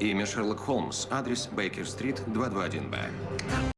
Имя Шерлок Холмс. Адрес Бейкер-стрит, 221-Б.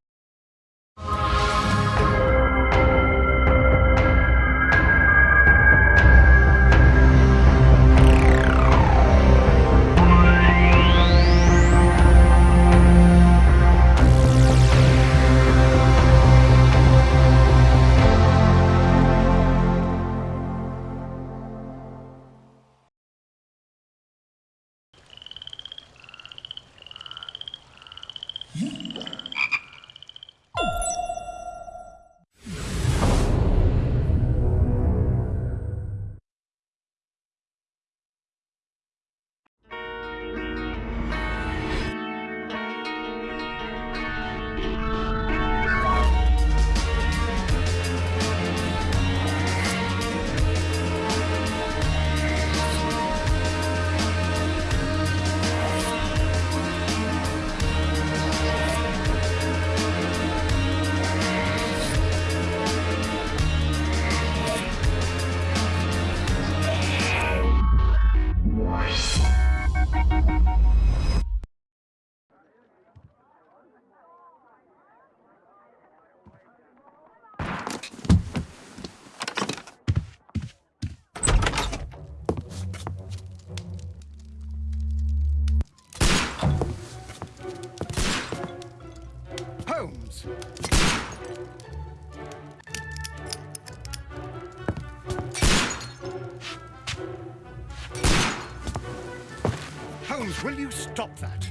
That?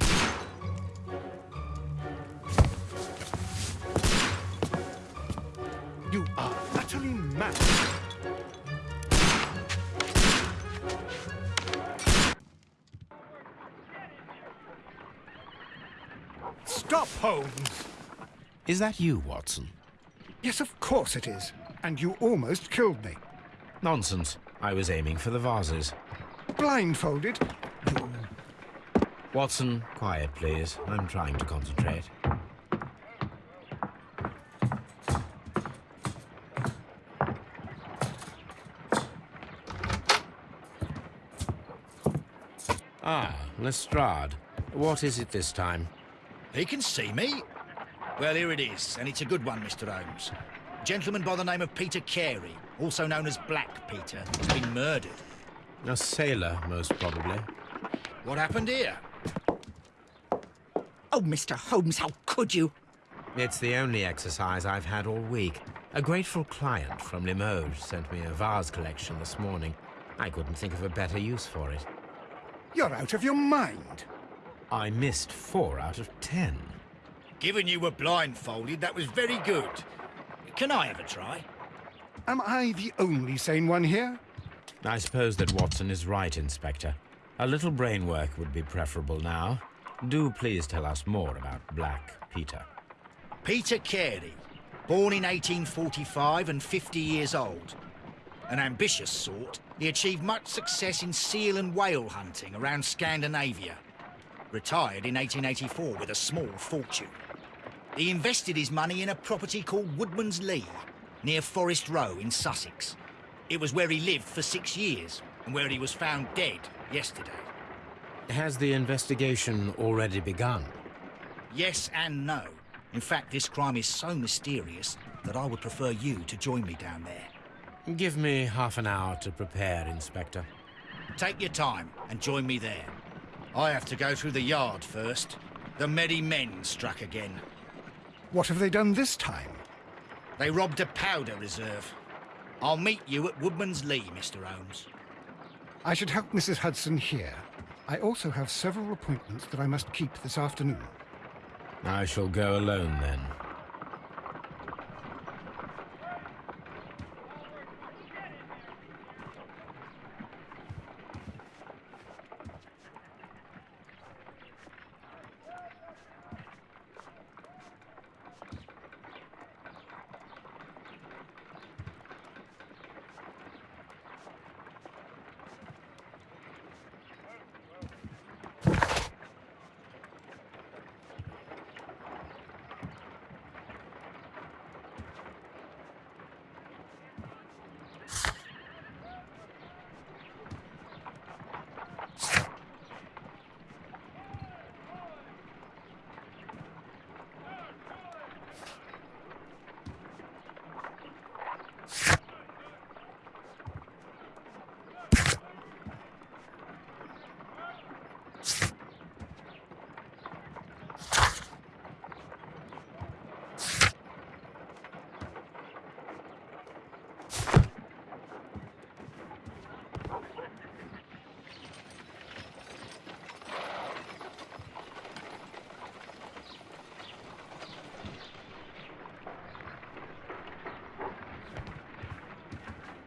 You are utterly mad. Stop, Holmes! Is that you, Watson? Yes, of course it is. And you almost killed me. Nonsense. I was aiming for the vases. Blindfolded? You... Watson, quiet, please. I'm trying to concentrate. Ah, Lestrade. What is it this time? He can see me. Well, here it is, and it's a good one, Mr. Holmes. A gentleman by the name of Peter Carey, also known as Black Peter, has been murdered. A sailor, most probably. What happened here? Oh, Mr. Holmes, how could you? It's the only exercise I've had all week. A grateful client from Limoges sent me a vase collection this morning. I couldn't think of a better use for it. You're out of your mind. I missed four out of ten. Given you were blindfolded, that was very good. Can I have a try? Am I the only sane one here? I suppose that Watson is right, Inspector. A little brain work would be preferable now. Do please tell us more about Black Peter. Peter Carey, born in 1845 and 50 years old. An ambitious sort, he achieved much success in seal and whale hunting around Scandinavia. Retired in 1884 with a small fortune. He invested his money in a property called Woodman's Lee, near Forest Row in Sussex. It was where he lived for six years, and where he was found dead yesterday. Has the investigation already begun? Yes and no. In fact, this crime is so mysterious that I would prefer you to join me down there. Give me half an hour to prepare, Inspector. Take your time and join me there. I have to go through the yard first. The merry men struck again. What have they done this time? They robbed a powder reserve. I'll meet you at Woodman's Lee, Mr. Holmes. I should help Mrs. Hudson here. I also have several appointments that I must keep this afternoon. I shall go alone then.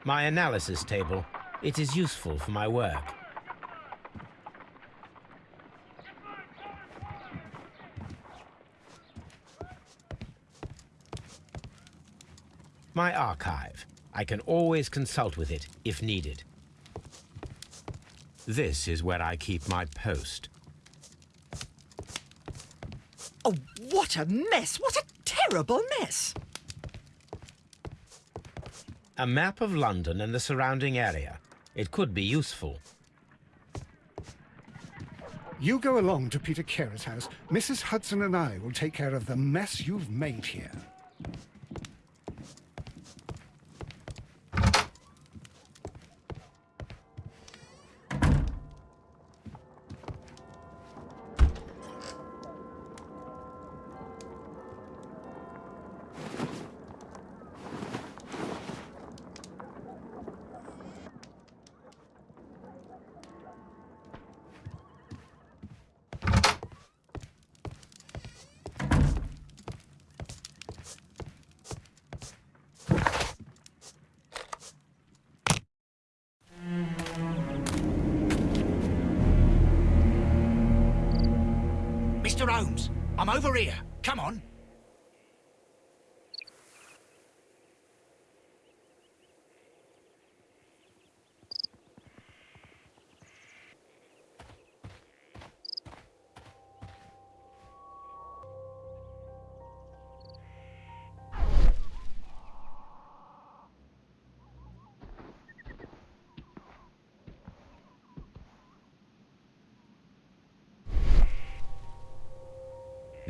My analysis table. It is useful for my work. My archive. I can always consult with it if needed. This is where I keep my post. Oh, what a mess! What a terrible mess! A map of London and the surrounding area. It could be useful. You go along to Peter Carey's house. Mrs. Hudson and I will take care of the mess you've made here.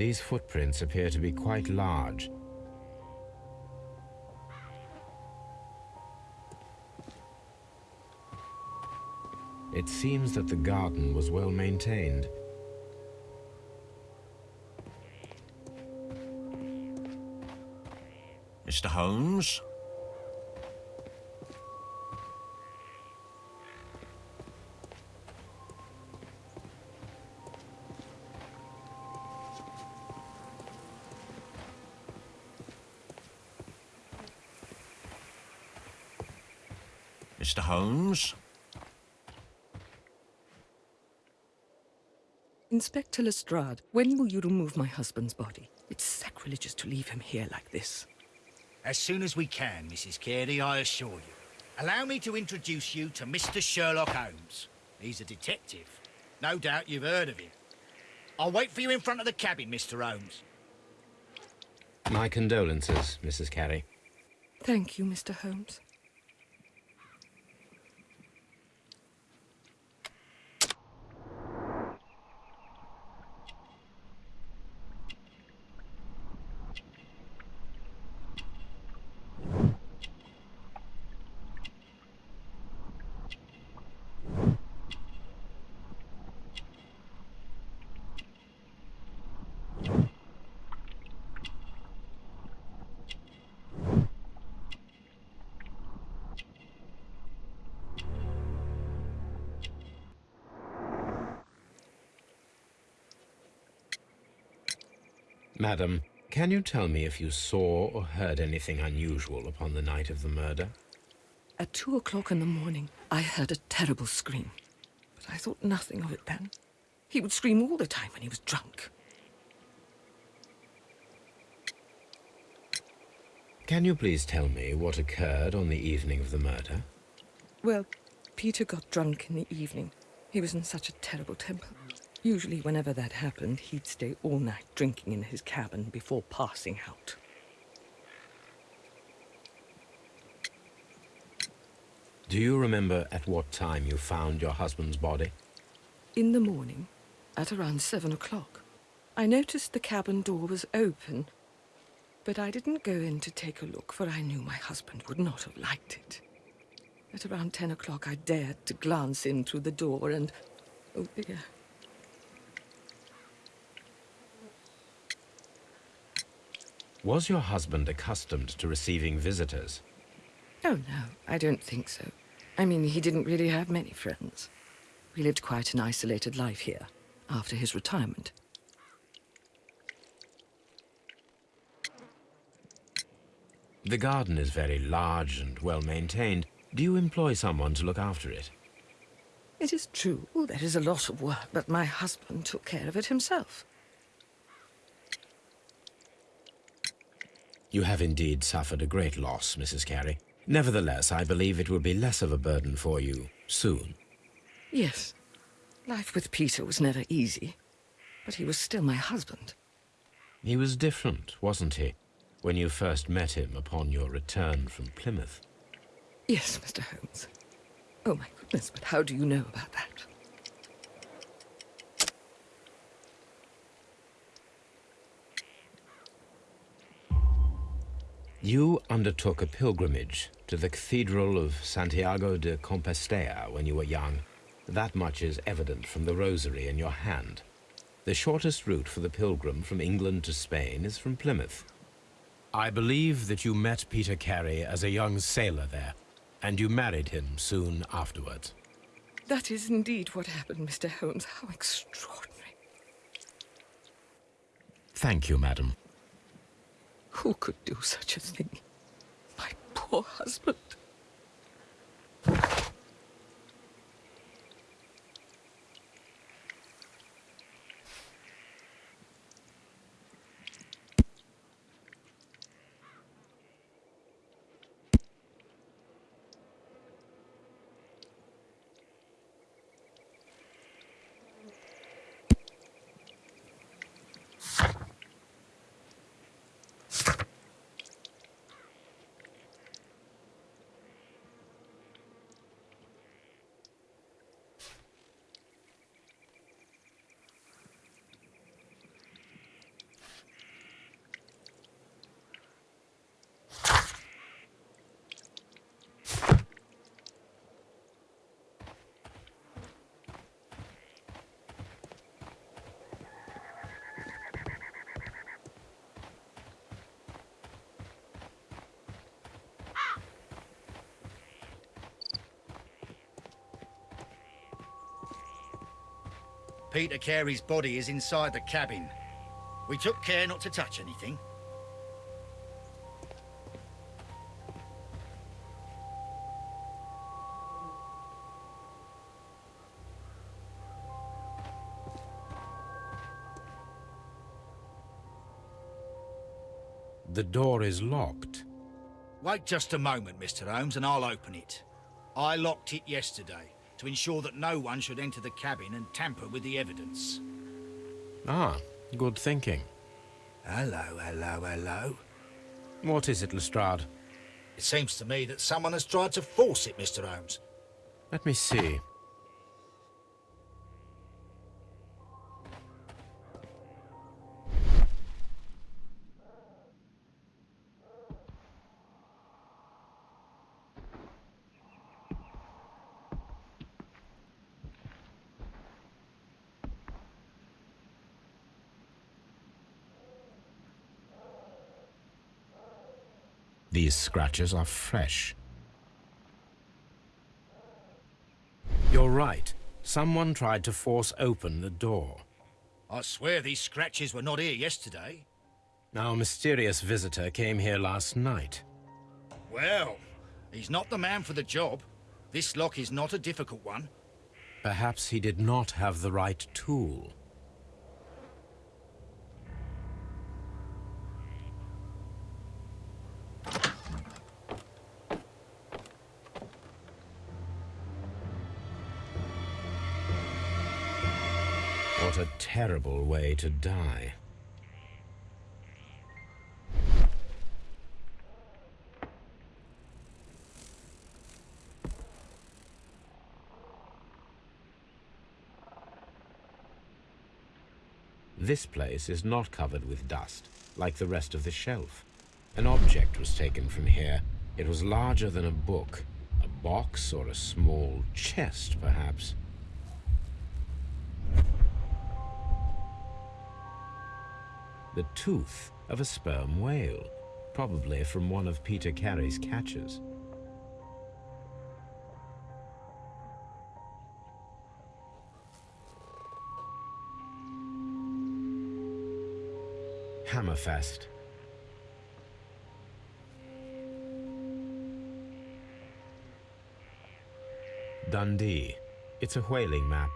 These footprints appear to be quite large. It seems that the garden was well maintained. Mr. Holmes? Inspector Lestrade, when will you remove my husband's body? It's sacrilegious to leave him here like this. As soon as we can, Mrs. Carey, I assure you. Allow me to introduce you to Mr. Sherlock Holmes. He's a detective. No doubt you've heard of him. I'll wait for you in front of the cabin, Mr. Holmes. My condolences, Mrs. Carey. Thank you, Mr. Holmes. Madam, can you tell me if you saw or heard anything unusual upon the night of the murder? At two o'clock in the morning, I heard a terrible scream. But I thought nothing of it then. He would scream all the time when he was drunk. Can you please tell me what occurred on the evening of the murder? Well, Peter got drunk in the evening. He was in such a terrible temper. Usually, whenever that happened, he'd stay all night drinking in his cabin before passing out. Do you remember at what time you found your husband's body? In the morning, at around seven o'clock, I noticed the cabin door was open, but I didn't go in to take a look, for I knew my husband would not have liked it. At around ten o'clock, I dared to glance in through the door, and oh dear. Was your husband accustomed to receiving visitors? Oh, no, I don't think so. I mean, he didn't really have many friends. We lived quite an isolated life here, after his retirement. The garden is very large and well maintained. Do you employ someone to look after it? It is true, there is a lot of work, but my husband took care of it himself. You have indeed suffered a great loss, Mrs. Carey. Nevertheless, I believe it will be less of a burden for you soon. Yes. Life with Peter was never easy, but he was still my husband. He was different, wasn't he, when you first met him upon your return from Plymouth? Yes, Mr. Holmes. Oh, my goodness, but how do you know about that? You undertook a pilgrimage to the Cathedral of Santiago de Compostela when you were young. That much is evident from the rosary in your hand. The shortest route for the pilgrim from England to Spain is from Plymouth. I believe that you met Peter Carey as a young sailor there, and you married him soon afterwards. That is indeed what happened, Mr. Holmes. How extraordinary. Thank you, madam. Who could do such a thing? My poor husband. Peter Carey's body is inside the cabin. We took care not to touch anything. The door is locked. Wait just a moment, Mr. Holmes, and I'll open it. I locked it yesterday to ensure that no one should enter the cabin and tamper with the evidence. Ah, good thinking. Hello, hello, hello. What is it, Lestrade? It seems to me that someone has tried to force it, Mr. Holmes. Let me see. These scratches are fresh. You're right. Someone tried to force open the door. I swear these scratches were not here yesterday. Our mysterious visitor came here last night. Well, he's not the man for the job. This lock is not a difficult one. Perhaps he did not have the right tool. A terrible way to die. This place is not covered with dust, like the rest of the shelf. An object was taken from here. It was larger than a book. A box or a small chest, perhaps. The tooth of a sperm whale, probably from one of Peter Carey's catches. Hammerfest. Dundee. It's a whaling map.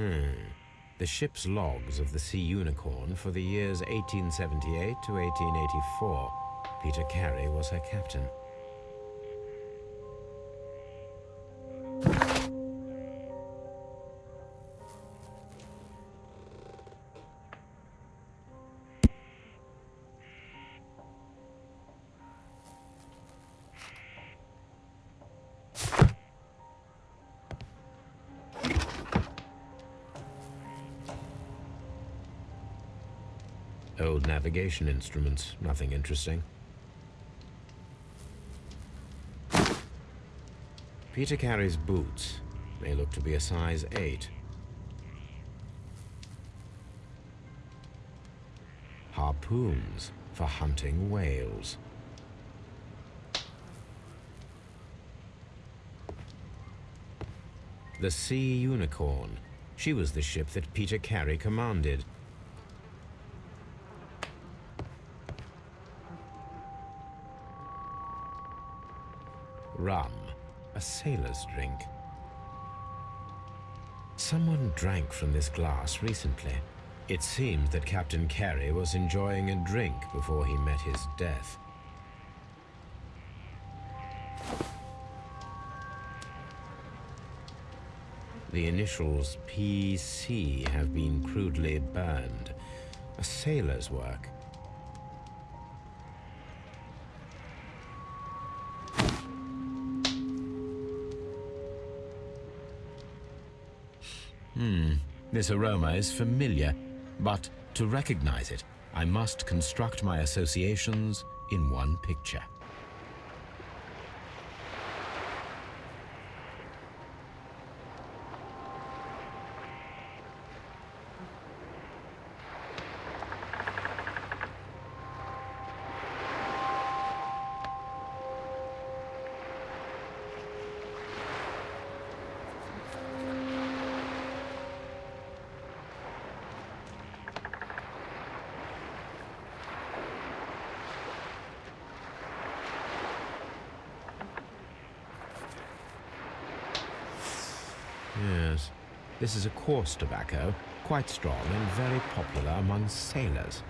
Hmm. The ship's logs of the Sea Unicorn for the years 1878 to 1884. Peter Carey was her captain. Navigation instruments, nothing interesting. Peter Carey's boots. They look to be a size 8. Harpoons for hunting whales. The Sea Unicorn. She was the ship that Peter Carey commanded. Rum, a sailor's drink. Someone drank from this glass recently. It seems that Captain Carey was enjoying a drink before he met his death. The initials PC have been crudely burned. A sailor's work. Hmm, this aroma is familiar, but to recognize it, I must construct my associations in one picture. Yes, this is a coarse tobacco, quite strong and very popular among sailors.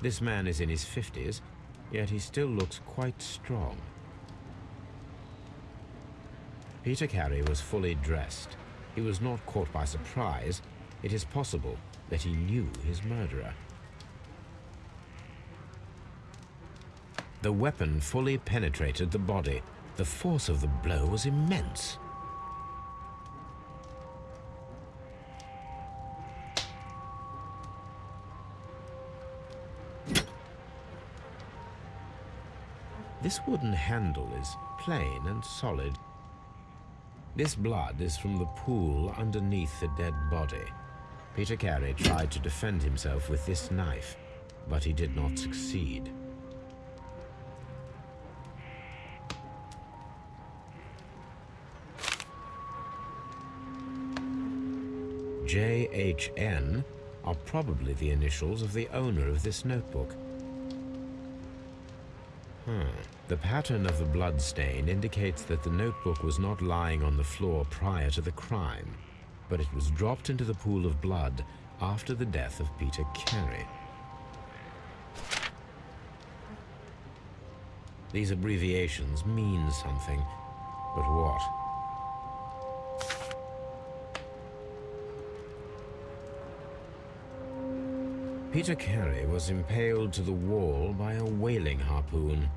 This man is in his 50s, yet he still looks quite strong. Peter Carey was fully dressed. He was not caught by surprise. It is possible that he knew his murderer. The weapon fully penetrated the body. The force of the blow was immense. This wooden handle is plain and solid. This blood is from the pool underneath the dead body. Peter Carey tried to defend himself with this knife, but he did not succeed. JHN are probably the initials of the owner of this notebook. Hmm. The pattern of the blood stain indicates that the notebook was not lying on the floor prior to the crime, but it was dropped into the pool of blood after the death of Peter Carey. These abbreviations mean something, but what? Peter Carey was impaled to the wall by a whaling harpoon.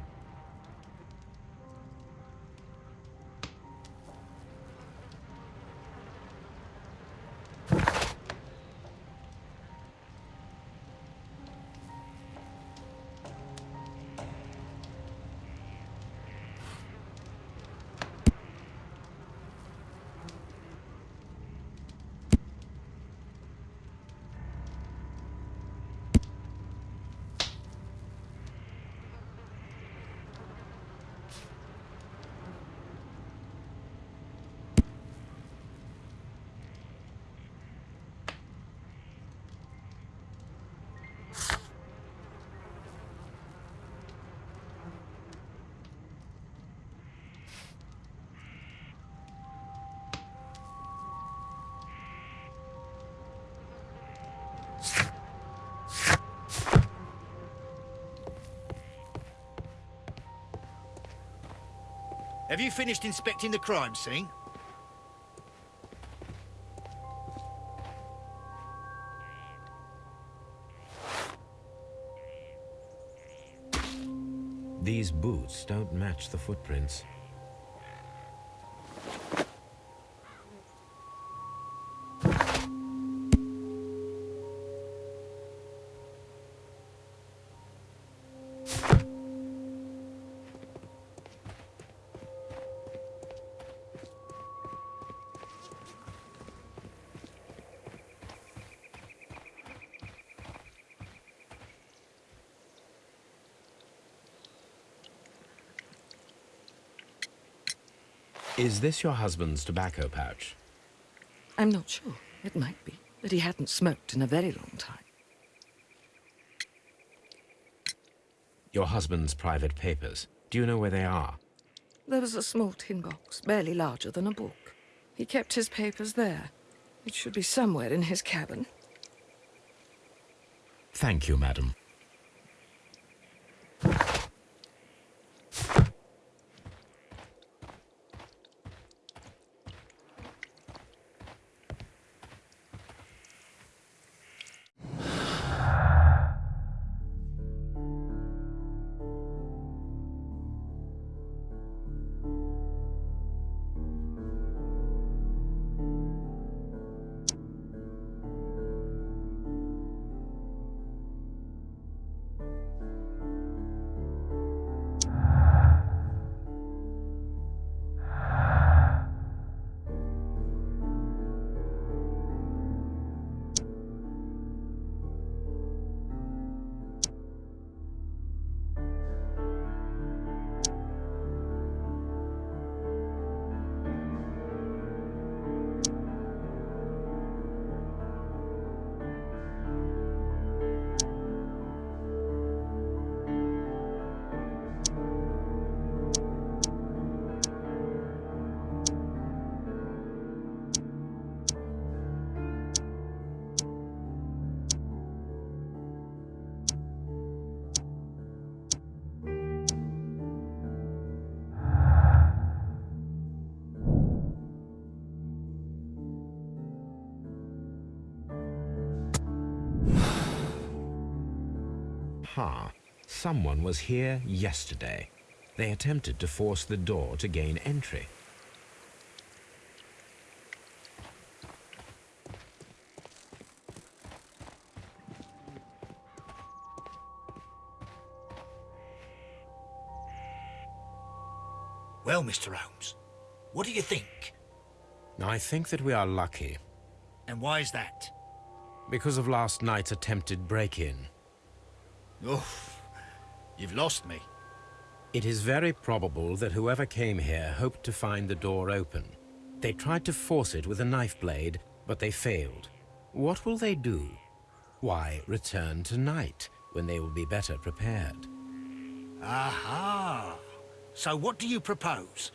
Have you finished inspecting the crime scene? These boots don't match the footprints. Is this your husband's tobacco pouch? I'm not sure. It might be, but he hadn't smoked in a very long time. Your husband's private papers. Do you know where they are? There was a small tin box, barely larger than a book. He kept his papers there. It should be somewhere in his cabin. Thank you, madam. Ha! Someone was here yesterday. They attempted to force the door to gain entry. Well, Mr. Holmes, what do you think? I think that we are lucky And why is that? because of last night's attempted break-in. Oh, you've lost me. It is very probable that whoever came here hoped to find the door open. They tried to force it with a knife blade, but they failed. What will they do? Why, return tonight, when they will be better prepared. Aha! So what do you propose?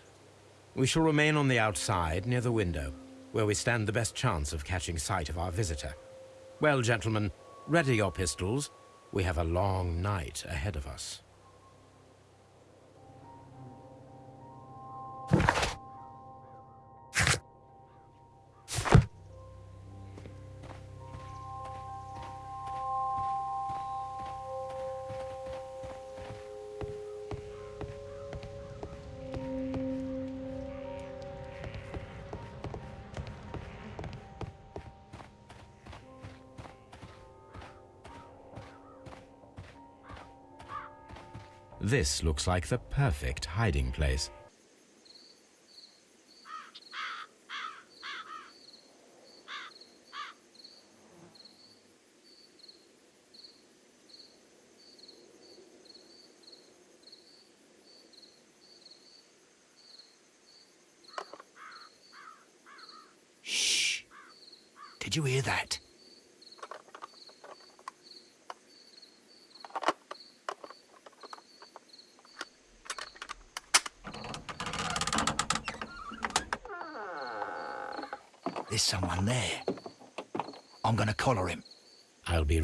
We shall remain on the outside, near the window, where we stand the best chance of catching sight of our visitor. Well, gentlemen, ready your pistols. We have a long night ahead of us. This looks like the perfect hiding place.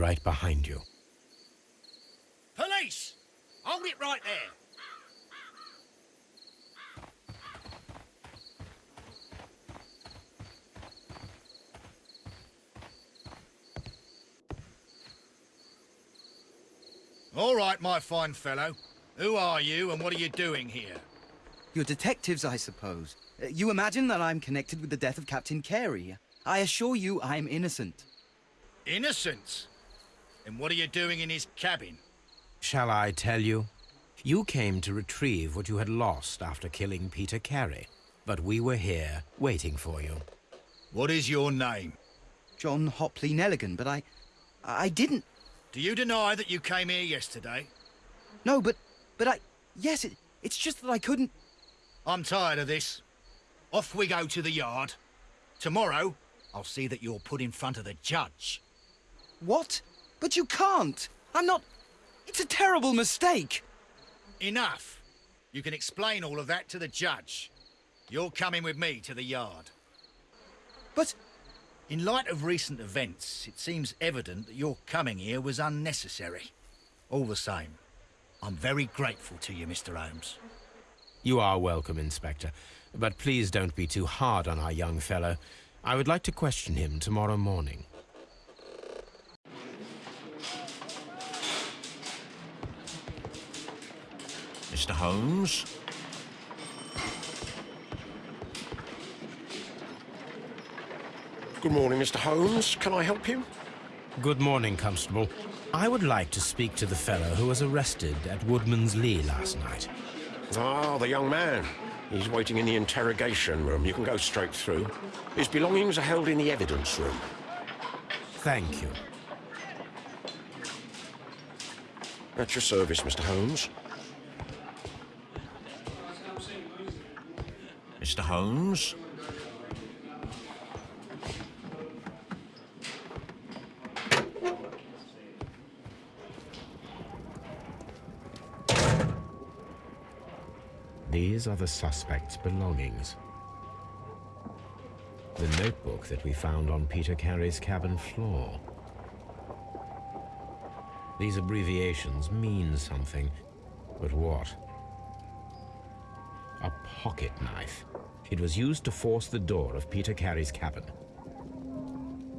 right behind you. Police! Hold it right there! All right, my fine fellow. Who are you and what are you doing here? You're detectives, I suppose. Uh, you imagine that I'm connected with the death of Captain Carey. I assure you I'm innocent. Innocent? And what are you doing in his cabin? Shall I tell you? You came to retrieve what you had lost after killing Peter Carey, but we were here waiting for you. What is your name? John Hopley Neligan, but I... I didn't... Do you deny that you came here yesterday? No, but... But I... Yes, it, it's just that I couldn't... I'm tired of this. Off we go to the yard. Tomorrow, I'll see that you're put in front of the judge. What? But you can't! I'm not... It's a terrible mistake! Enough. You can explain all of that to the judge. You're coming with me to the yard. But... In light of recent events, it seems evident that your coming here was unnecessary. All the same, I'm very grateful to you, Mr. Holmes. You are welcome, Inspector, but please don't be too hard on our young fellow. I would like to question him tomorrow morning. Mr. Holmes? Good morning, Mr. Holmes. Can I help you? Good morning, Constable. I would like to speak to the fellow who was arrested at Woodman's Lee last night. Ah, the young man. He's waiting in the interrogation room. You can go straight through. His belongings are held in the evidence room. Thank you. At your service, Mr. Holmes. Mr. Holmes? These are the suspect's belongings. The notebook that we found on Peter Carey's cabin floor. These abbreviations mean something, but what? Pocket knife. It was used to force the door of Peter Carey's cabin.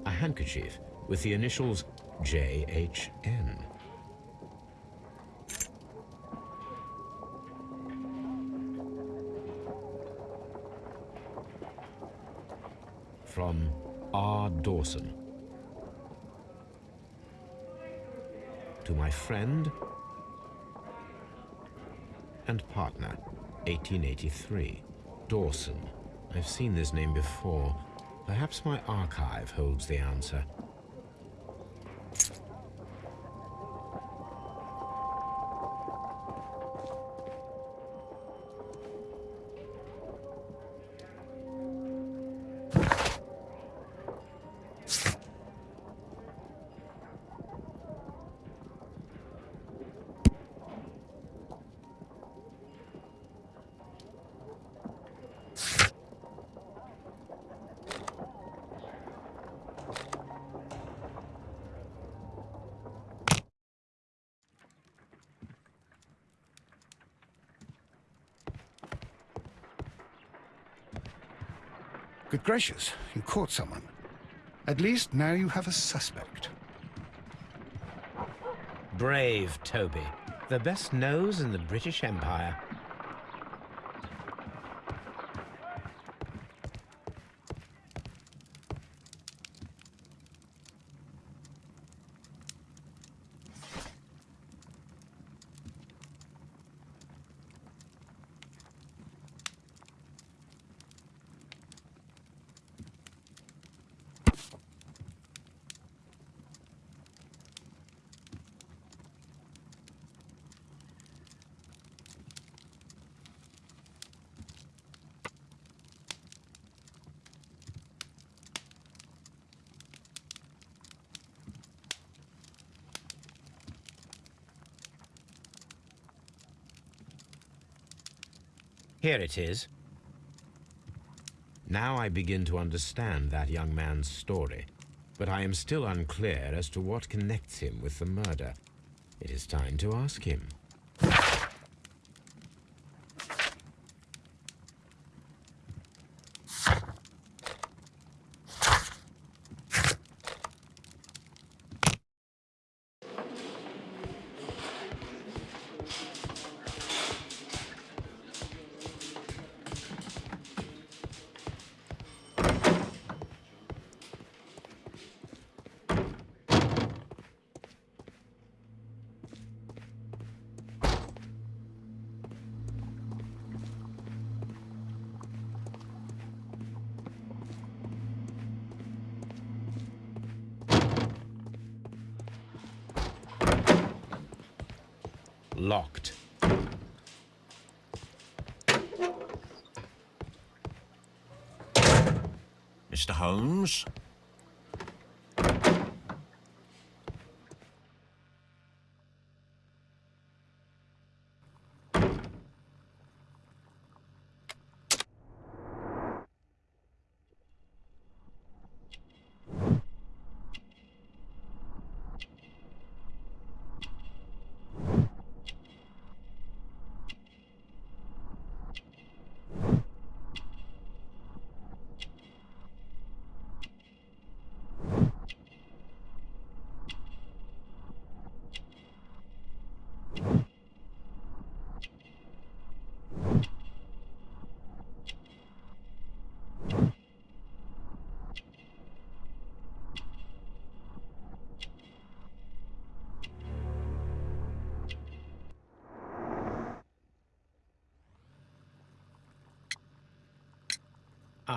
A handkerchief with the initials JHN. From R. Dawson. To my friend and partner, 1883. Dawson. I've seen this name before. Perhaps my archive holds the answer. Gracious, you caught someone. At least now you have a suspect. Brave Toby. The best nose in the British Empire. Here it is. Now I begin to understand that young man's story, but I am still unclear as to what connects him with the murder. It is time to ask him.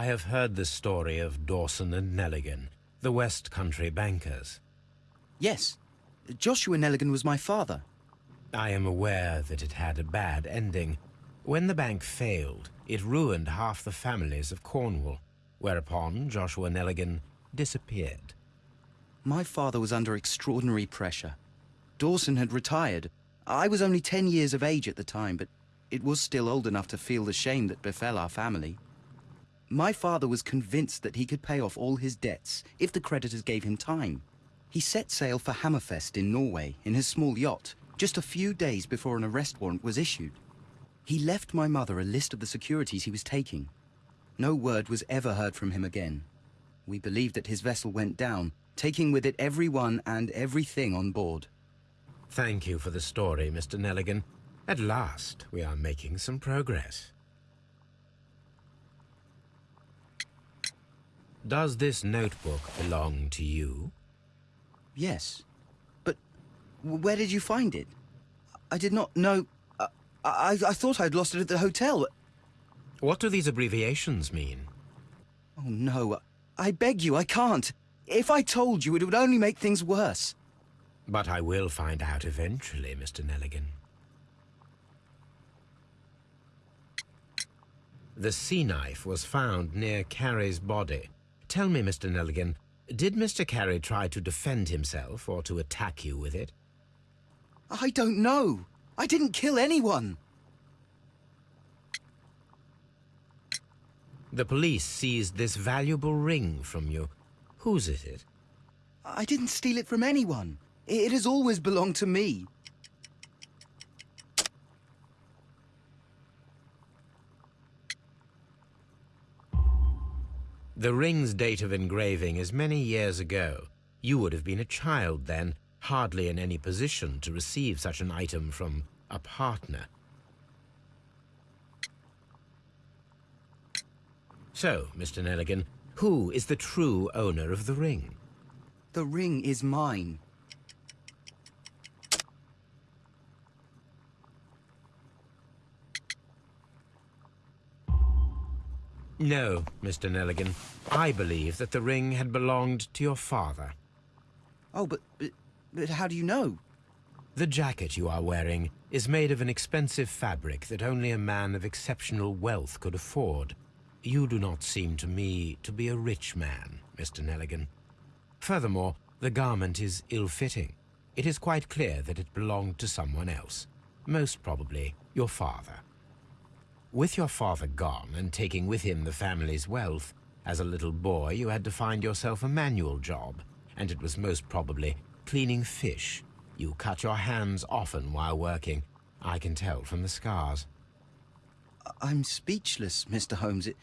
I have heard the story of Dawson and Neligan, the West Country bankers. Yes. Joshua Neligan was my father. I am aware that it had a bad ending. When the bank failed, it ruined half the families of Cornwall, whereupon Joshua Neligan disappeared. My father was under extraordinary pressure. Dawson had retired. I was only ten years of age at the time, but it was still old enough to feel the shame that befell our family. My father was convinced that he could pay off all his debts if the creditors gave him time. He set sail for Hammerfest in Norway in his small yacht, just a few days before an arrest warrant was issued. He left my mother a list of the securities he was taking. No word was ever heard from him again. We believe that his vessel went down, taking with it everyone and everything on board. Thank you for the story, Mr. Neligan. At last, we are making some progress. Does this notebook belong to you? Yes. But where did you find it? I did not know... I, I, I thought I'd lost it at the hotel. What do these abbreviations mean? Oh, no. I beg you, I can't. If I told you, it would only make things worse. But I will find out eventually, Mr. Neligan. The sea knife was found near Carey's body. Tell me, Mr. Neligan, did Mr. Carey try to defend himself or to attack you with it? I don't know. I didn't kill anyone. The police seized this valuable ring from you. Whose is it? I didn't steal it from anyone. It has always belonged to me. The ring's date of engraving is many years ago. You would have been a child then, hardly in any position to receive such an item from a partner. So, Mr. Neligan, who is the true owner of the ring? The ring is mine. No, Mr. Neligan. I believe that the ring had belonged to your father. Oh, but, but, but how do you know? The jacket you are wearing is made of an expensive fabric that only a man of exceptional wealth could afford. You do not seem to me to be a rich man, Mr. Neligan. Furthermore, the garment is ill-fitting. It is quite clear that it belonged to someone else, most probably your father. With your father gone and taking with him the family's wealth, as a little boy you had to find yourself a manual job, and it was most probably cleaning fish. You cut your hands often while working. I can tell from the scars. I'm speechless, Mr. Holmes. It,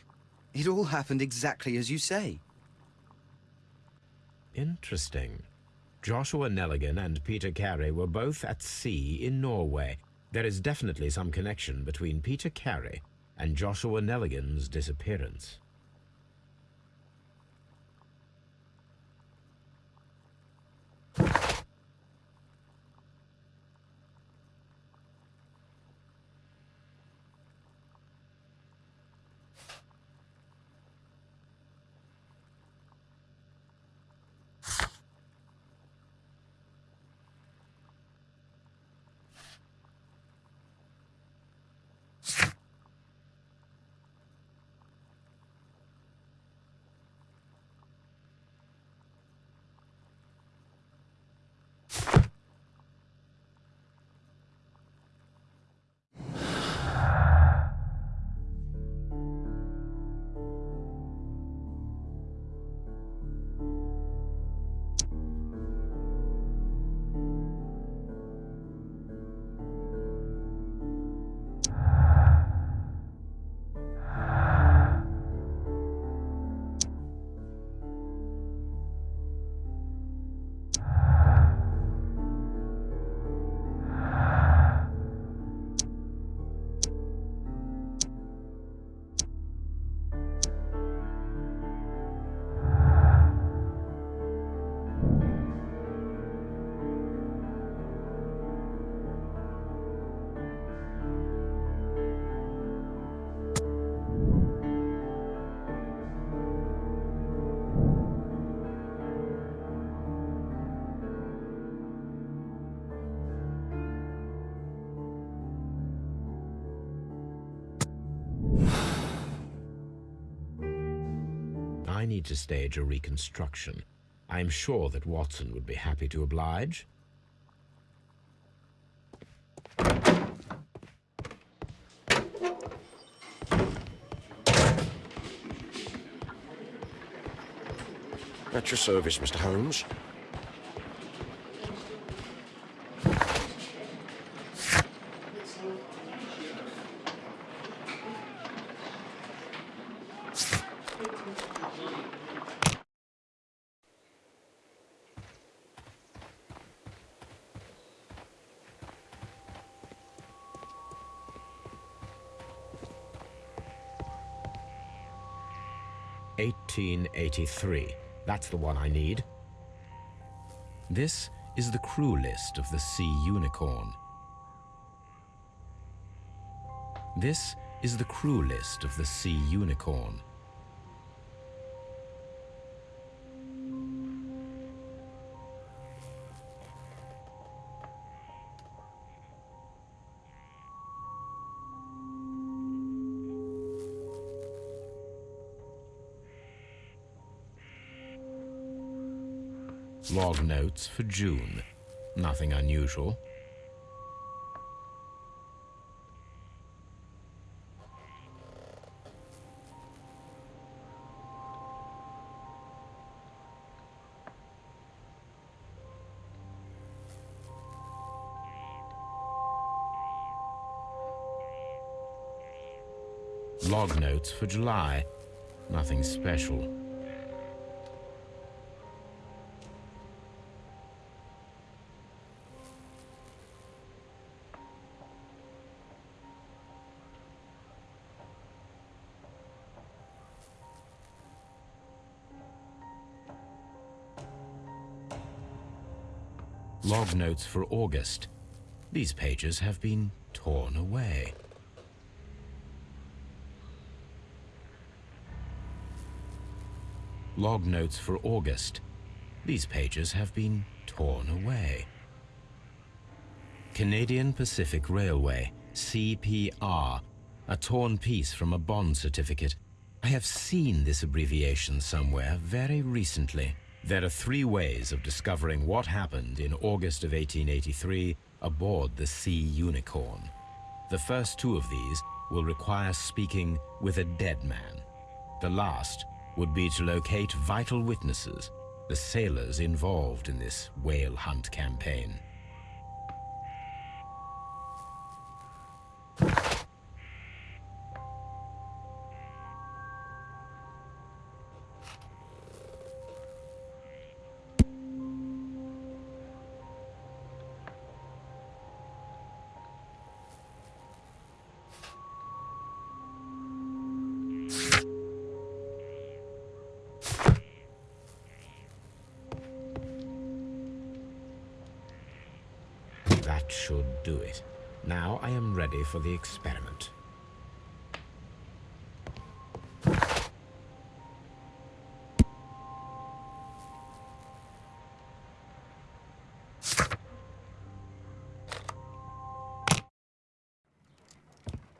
it all happened exactly as you say. Interesting. Joshua Neligan and Peter Carey were both at sea in Norway. There is definitely some connection between Peter Carey and Joshua Neligan's disappearance. Need to stage a reconstruction. I'm sure that Watson would be happy to oblige. At your service, Mr. Holmes. Eighteen eighty-three. That's the one I need. This is the crew list of the Sea Unicorn. This is the crew list of the Sea Unicorn. Log notes for June. Nothing unusual. Log notes for July. Nothing special. Notes for August. These pages have been torn away. Log notes for August. These pages have been torn away. Canadian Pacific Railway, CPR, a torn piece from a bond certificate. I have seen this abbreviation somewhere very recently. There are three ways of discovering what happened in August of 1883 aboard the Sea Unicorn. The first two of these will require speaking with a dead man. The last would be to locate vital witnesses, the sailors involved in this whale hunt campaign. For the experiment.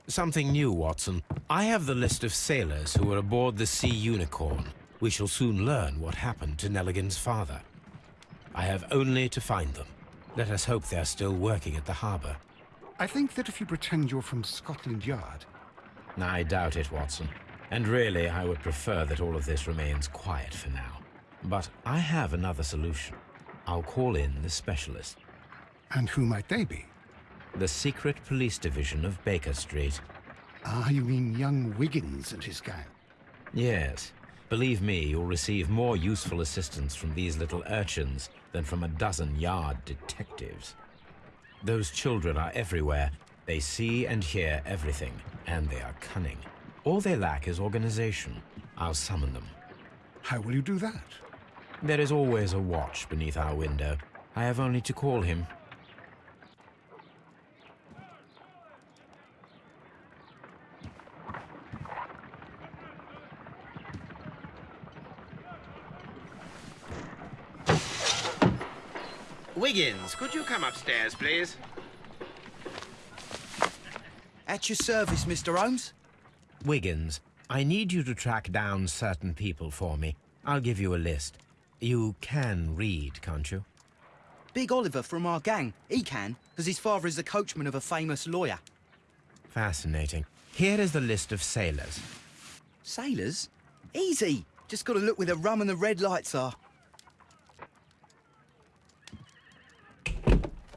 Something new, Watson. I have the list of sailors who were aboard the Sea Unicorn. We shall soon learn what happened to Neligan's father. I have only to find them. Let us hope they're still working at the harbour. I think that if you pretend you're from Scotland Yard, I doubt it, Watson. And really, I would prefer that all of this remains quiet for now. But I have another solution. I'll call in the specialist. and who might they be? The secret police division of Baker Street. Ah, you mean young Wiggins and his gang. Yes. Believe me, you'll receive more useful assistance from these little urchins than from a dozen yard detectives. Those children are everywhere. They see and hear everything, and they are cunning. All they lack is organization. I'll summon them. How will you do that? There is always a watch beneath our window. I have only to call him. Wiggins, could you come upstairs, please? At your service, Mr. Holmes. Wiggins, I need you to track down certain people for me. I'll give you a list. You can read, can't you? Big Oliver from our gang, he can, because his father is the coachman of a famous lawyer. Fascinating. Here is the list of sailors. Sailors? Easy. Just got to look where the rum and the red lights are.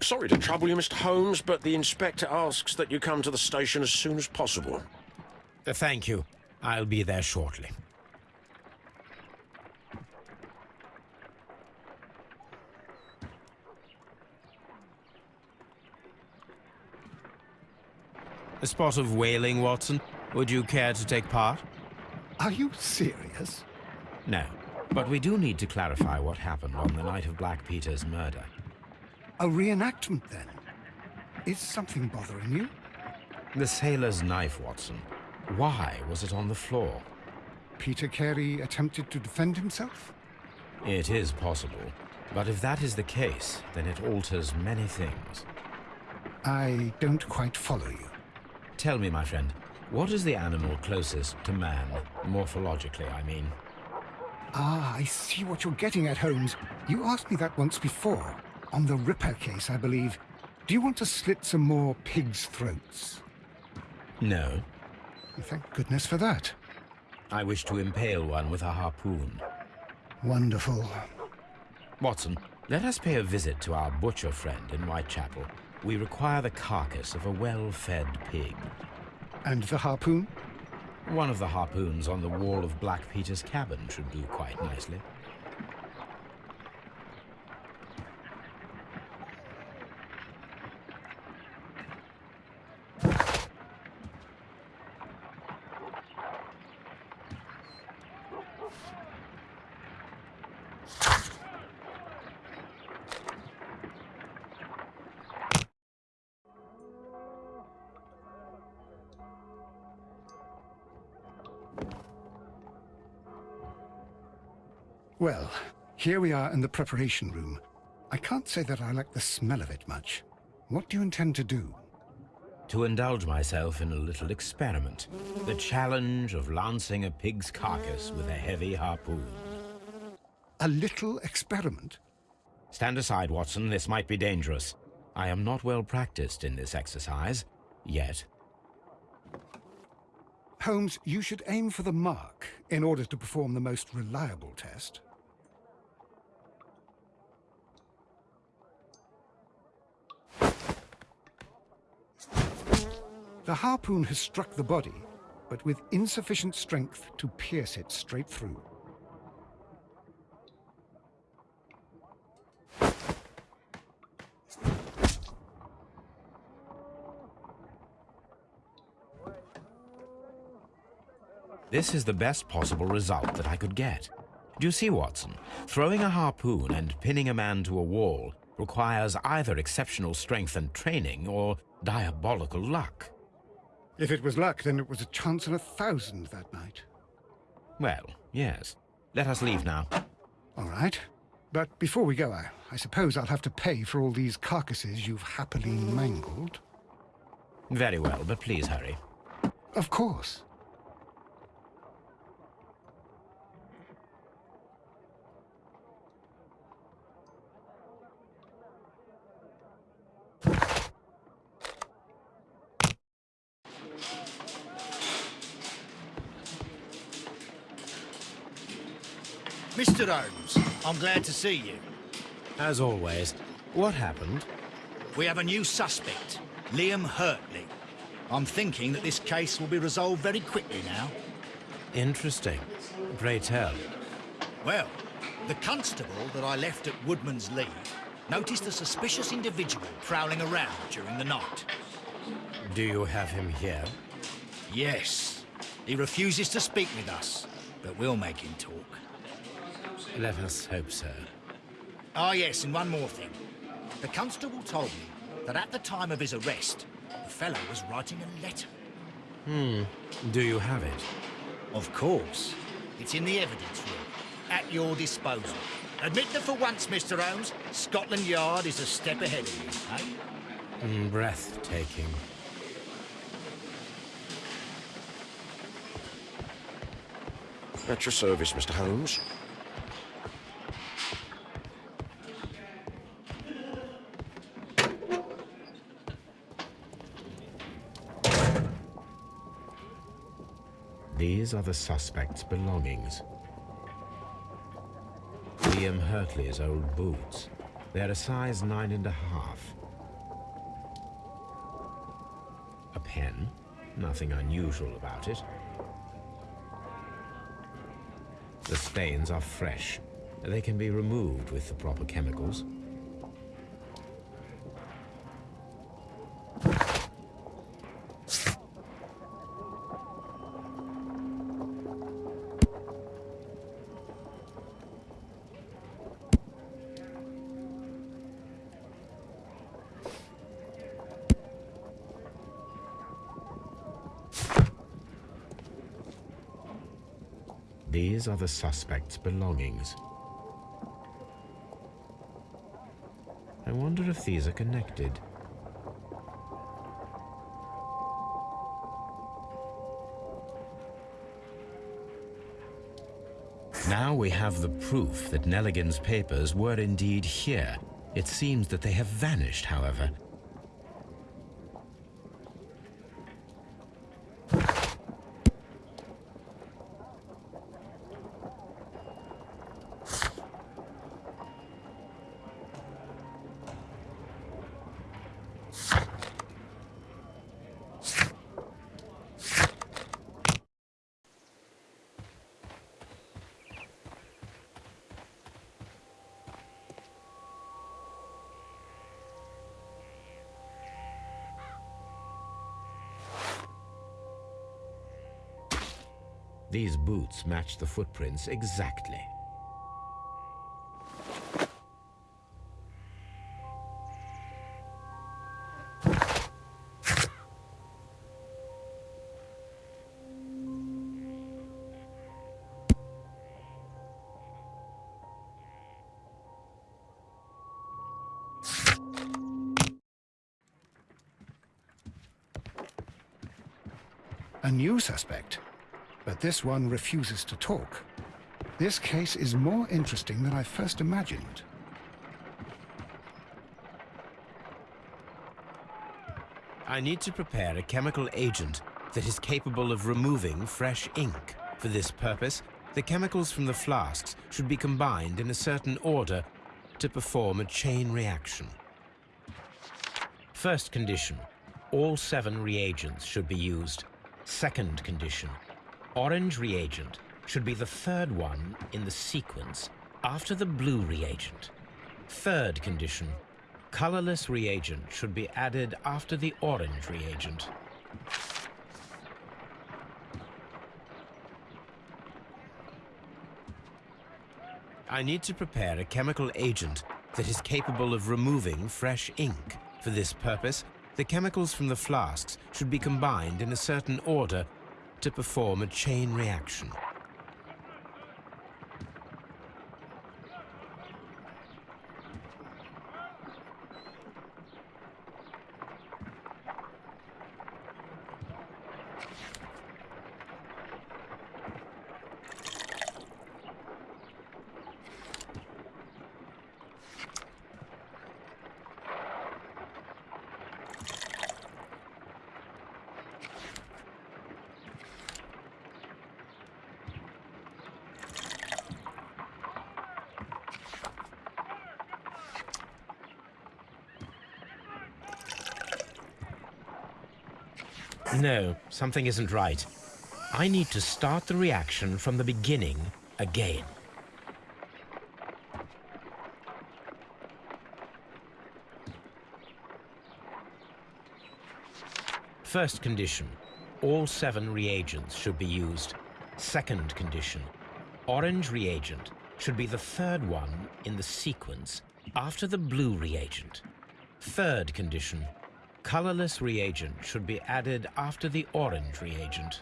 Sorry to trouble you, Mr. Holmes, but the inspector asks that you come to the station as soon as possible. Uh, thank you. I'll be there shortly. A spot of whaling, Watson. Would you care to take part? Are you serious? No. But we do need to clarify what happened on the night of Black Peter's murder. A reenactment, then? Is something bothering you? The sailor's knife, Watson. Why was it on the floor? Peter Carey attempted to defend himself? It is possible. But if that is the case, then it alters many things. I don't quite follow you. Tell me, my friend, what is the animal closest to man, morphologically, I mean? Ah, I see what you're getting at, Holmes. You asked me that once before. On the Ripper case, I believe. Do you want to slit some more pigs' throats? No. Thank goodness for that. I wish to impale one with a harpoon. Wonderful. Watson, let us pay a visit to our butcher friend in Whitechapel. We require the carcass of a well-fed pig. And the harpoon? One of the harpoons on the wall of Black Peter's cabin should do quite nicely. Well, here we are in the preparation room. I can't say that I like the smell of it much. What do you intend to do? To indulge myself in a little experiment. The challenge of lancing a pig's carcass with a heavy harpoon. A little experiment? Stand aside, Watson. This might be dangerous. I am not well practiced in this exercise. Yet. Holmes, you should aim for the mark in order to perform the most reliable test. The harpoon has struck the body, but with insufficient strength to pierce it straight through. This is the best possible result that I could get. Do you see, Watson? Throwing a harpoon and pinning a man to a wall requires either exceptional strength and training or diabolical luck. If it was luck, then it was a chance in a thousand that night. Well, yes. Let us leave now. All right. But before we go, I, I suppose I'll have to pay for all these carcasses you've happily mangled. Very well, but please hurry. Of course. Mr. Holmes, I'm glad to see you. As always. What happened? We have a new suspect, Liam Hurtley. I'm thinking that this case will be resolved very quickly now. Interesting. Pray tell. Well, the constable that I left at Woodman's Lee noticed a suspicious individual prowling around during the night. Do you have him here? Yes. He refuses to speak with us, but we'll make him talk. Let us hope so. Ah, yes, and one more thing. The constable told me that at the time of his arrest, the fellow was writing a letter. Hmm. Do you have it? Of course. It's in the evidence room, at your disposal. Admit that for once, Mr. Holmes, Scotland Yard is a step ahead of you, eh? Mm, breathtaking. At your service, Mr. Holmes. These are the suspect's belongings. Liam Hurtley's old boots. They're a size nine and a half. A pen. Nothing unusual about it. The stains are fresh. They can be removed with the proper chemicals. Are the suspect's belongings. I wonder if these are connected. Now we have the proof that Neligan's papers were indeed here. It seems that they have vanished, however. Match the footprints exactly. But this one refuses to talk. This case is more interesting than I first imagined. I need to prepare a chemical agent that is capable of removing fresh ink. For this purpose, the chemicals from the flasks should be combined in a certain order to perform a chain reaction. First condition, all seven reagents should be used. Second condition, orange reagent should be the third one in the sequence after the blue reagent. Third condition, colorless reagent should be added after the orange reagent. I need to prepare a chemical agent that is capable of removing fresh ink. For this purpose, the chemicals from the flasks should be combined in a certain order to perform a chain reaction. No, something isn't right. I need to start the reaction from the beginning again. First condition, all seven reagents should be used. Second condition, orange reagent should be the third one in the sequence after the blue reagent. Third condition, colorless reagent should be added after the orange reagent.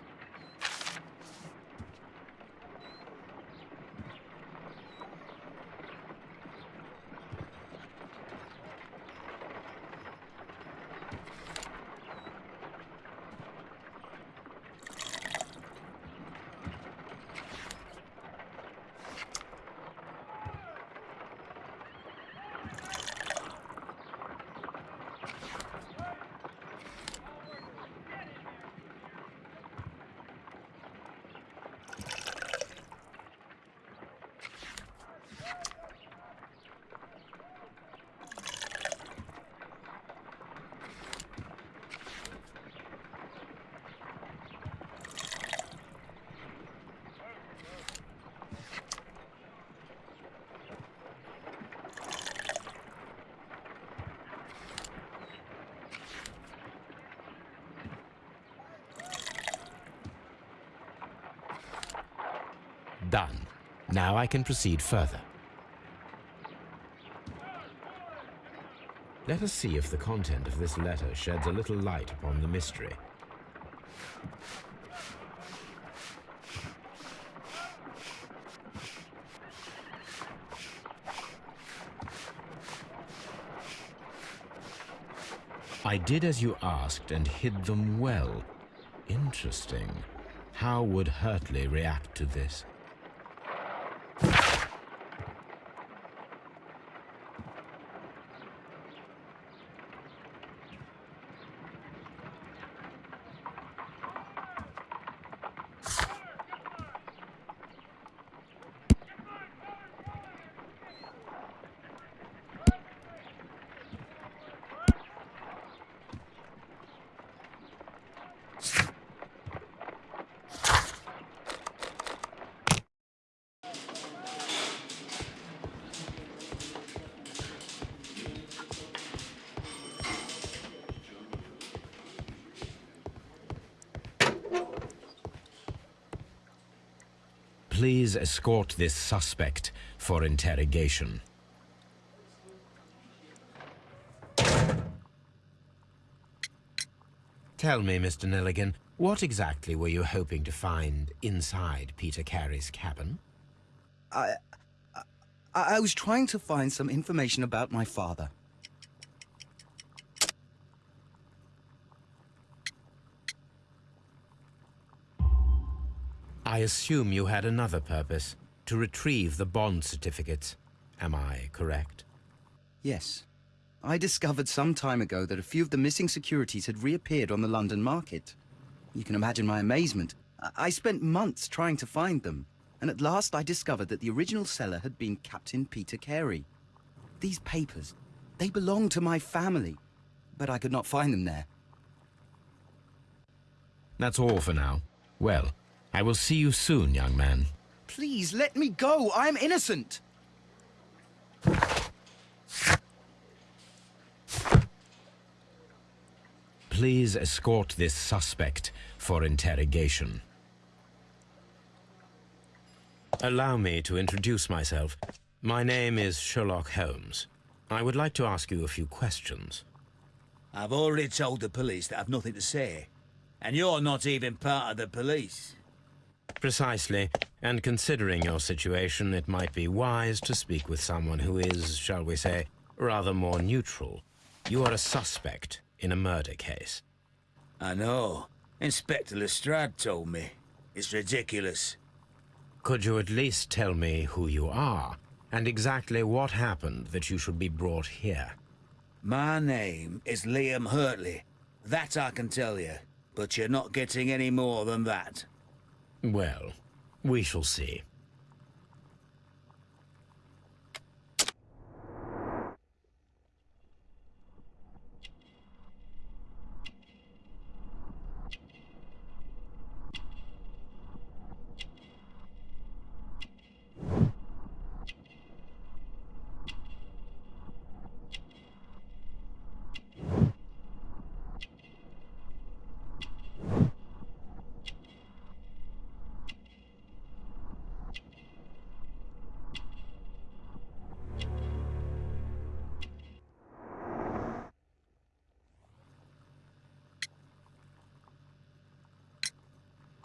Done. Now I can proceed further. Let us see if the content of this letter sheds a little light upon the mystery. I did as you asked and hid them well. Interesting. How would Hurtley react to this? Escort this suspect for interrogation. Tell me, Mr. Neligan, what exactly were you hoping to find inside Peter Carey's cabin? I, I... I was trying to find some information about my father. I assume you had another purpose, to retrieve the bond certificates. Am I correct? Yes. I discovered some time ago that a few of the missing securities had reappeared on the London market. You can imagine my amazement. I, spent months trying to find them, and at last I discovered that the original seller had been Captain Peter Carey. These papers, they belong to my family, but I could not find them there. That's all for now. Well, I will see you soon, young man. Please, let me go! I'm innocent! Please escort this suspect for interrogation. Allow me to introduce myself. My name is Sherlock Holmes. I would like to ask you a few questions. I've already told the police that I've nothing to say. And you're not even part of the police. Precisely. And considering your situation, it might be wise to speak with someone who is, shall we say, rather more neutral. You are a suspect in a murder case. I know. Inspector Lestrade told me. It's ridiculous. Could you at least tell me who you are, and exactly what happened that you should be brought here? My name is Liam Hurtley. That I can tell you. But you're not getting any more than that. Well, we shall see.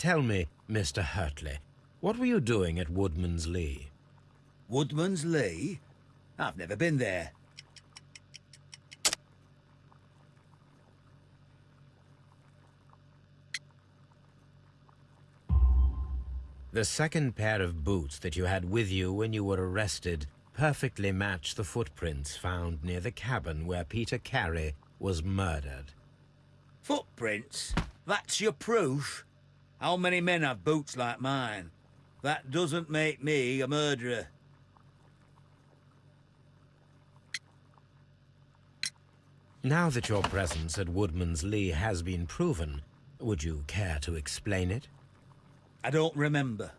Tell me, Mr. Hurtley, what were you doing at Woodman's Lee? Woodman's Lee? I've never been there. The second pair of boots that you had with you when you were arrested perfectly match the footprints found near the cabin where Peter Carey was murdered. Footprints? That's your proof? How many men have boots like mine? That doesn't make me a murderer. Now that your presence at Woodman's Lee has been proven, would you care to explain it? I don't remember.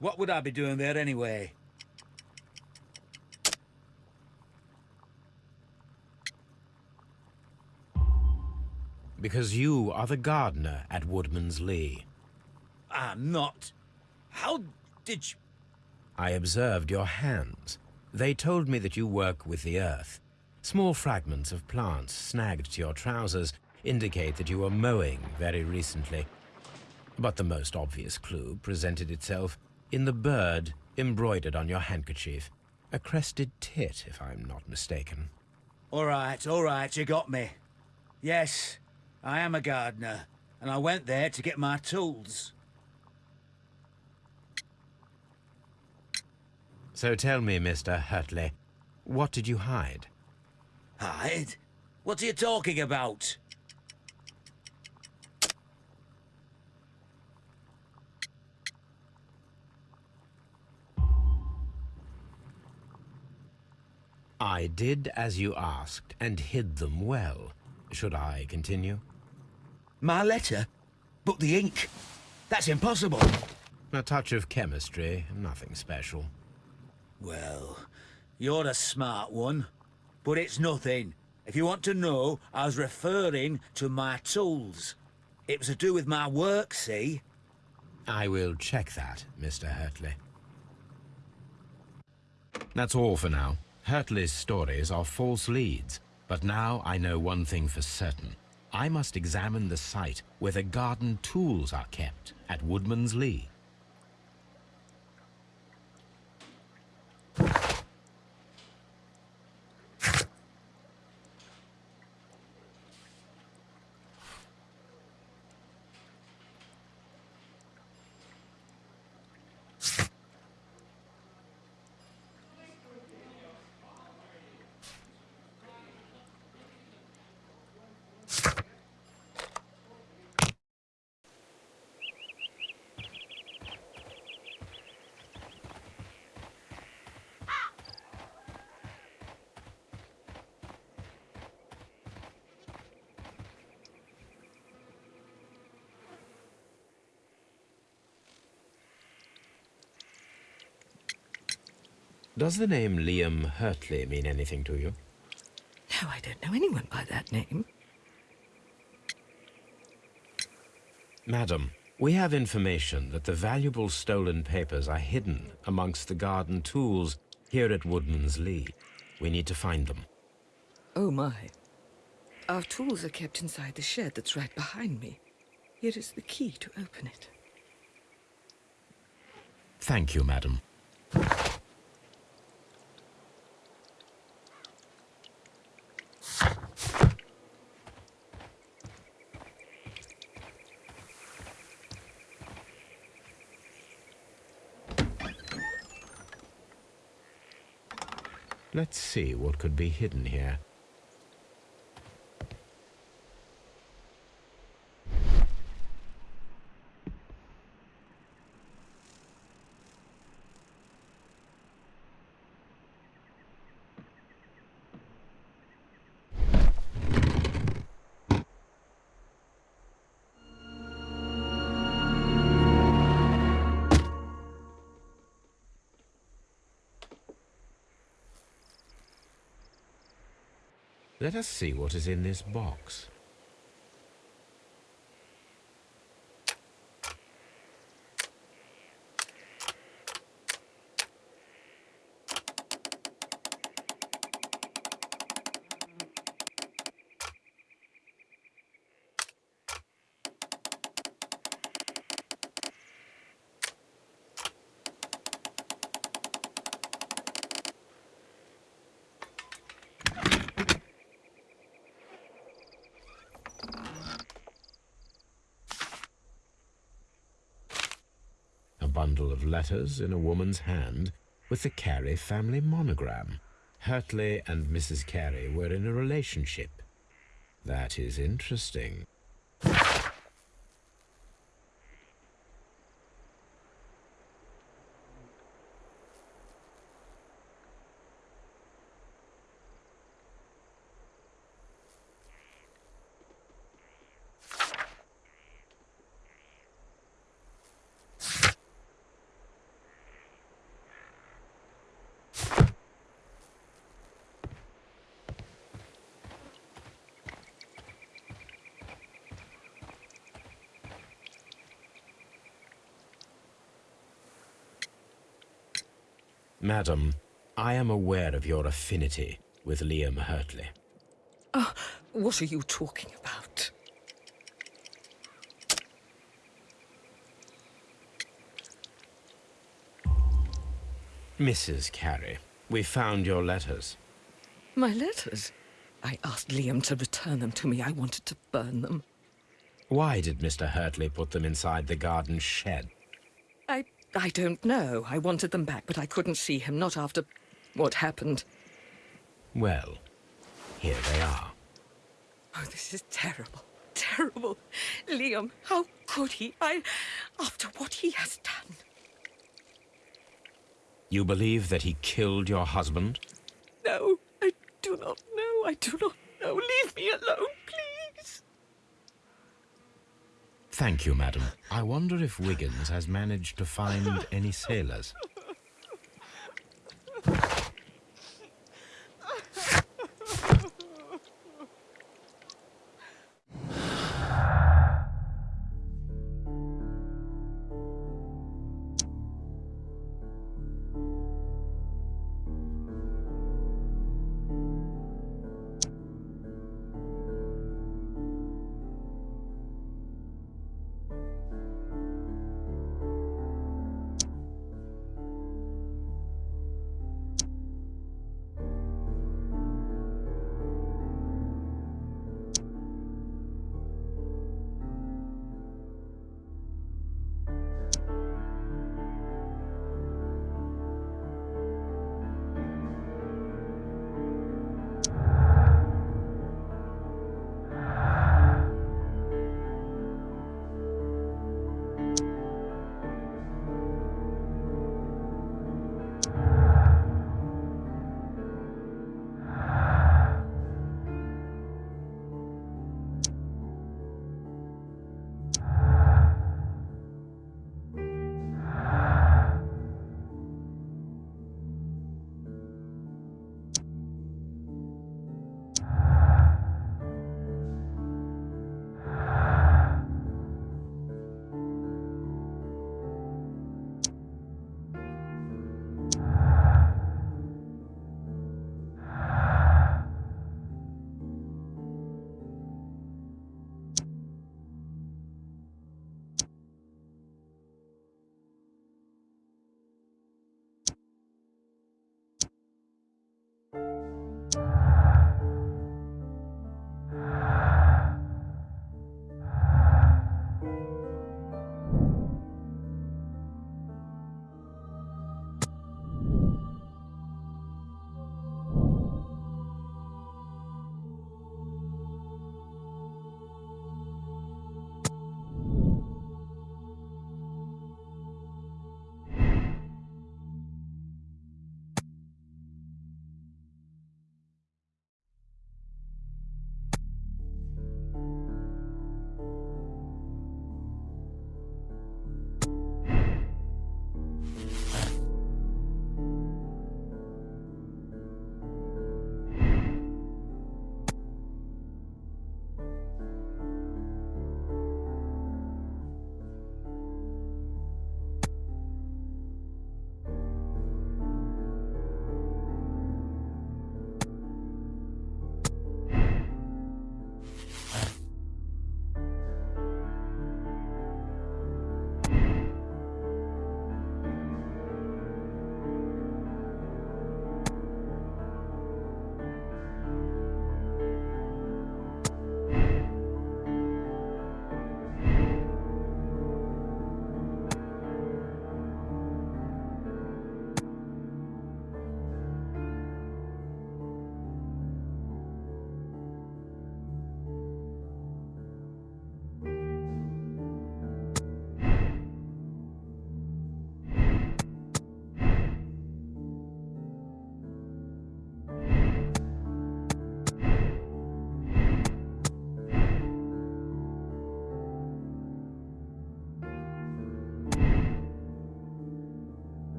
What would I be doing there anyway? Because you are the gardener at Woodman's Lee. I'm not. How Did you... I observed your hands. They told me that you work with the earth. Small fragments of plants snagged to your trousers indicate that you were mowing very recently. But the most obvious clue presented itself in the bird embroidered on your handkerchief. A crested tit, if I'm not mistaken. All right, all right, you got me. Yes, I am a gardener, and I went there to get my tools. So tell me, Mr. Hurtley, what did you hide? Hide? What are you talking about? I did as you asked, and hid them well. Should I continue? My letter? But the ink? That's impossible. A touch of chemistry, nothing special. Well, you're a smart one. But it's nothing. If you want to know, I was referring to my tools. It was to do with my work, see? I will check that, Mr. Hurtley. That's all for now. Hurtley's stories are false leads, but now I know one thing for certain. I must examine the site where the garden tools are kept at Woodman's Lee. you Does the name Liam Hurtley mean anything to you? No, I don't know anyone by that name. Madam, we have information that the valuable stolen papers are hidden amongst the garden tools here at Woodman's Lee. We need to find them. Oh, my. Our tools are kept inside the shed that's right behind me. Here is the key to open it. Thank you, madam. Let's see what could be hidden here. Let us see what is in this box. bundle of letters in a woman's hand with the Carey family monogram. Hurtley and Mrs. Carey were in a relationship. That is interesting. Madam, I am aware of your affinity with Liam Hurtley. Oh, what are you talking about? Mrs. Carey, we found your letters. My letters? I asked Liam to return them to me. I wanted to burn them. Why did Mr. Hurtley put them inside the garden shed? I... Don't know. I wanted them back, but I couldn't see him, not after what happened. Well, here they are. Oh, this is terrible. Terrible. Liam, how could he? I... After what he has done. You believe that he killed your husband? No, I do not know. I do not know. Leave me alone, please. Thank you, madam. I wonder if Wiggins has managed to find any sailors.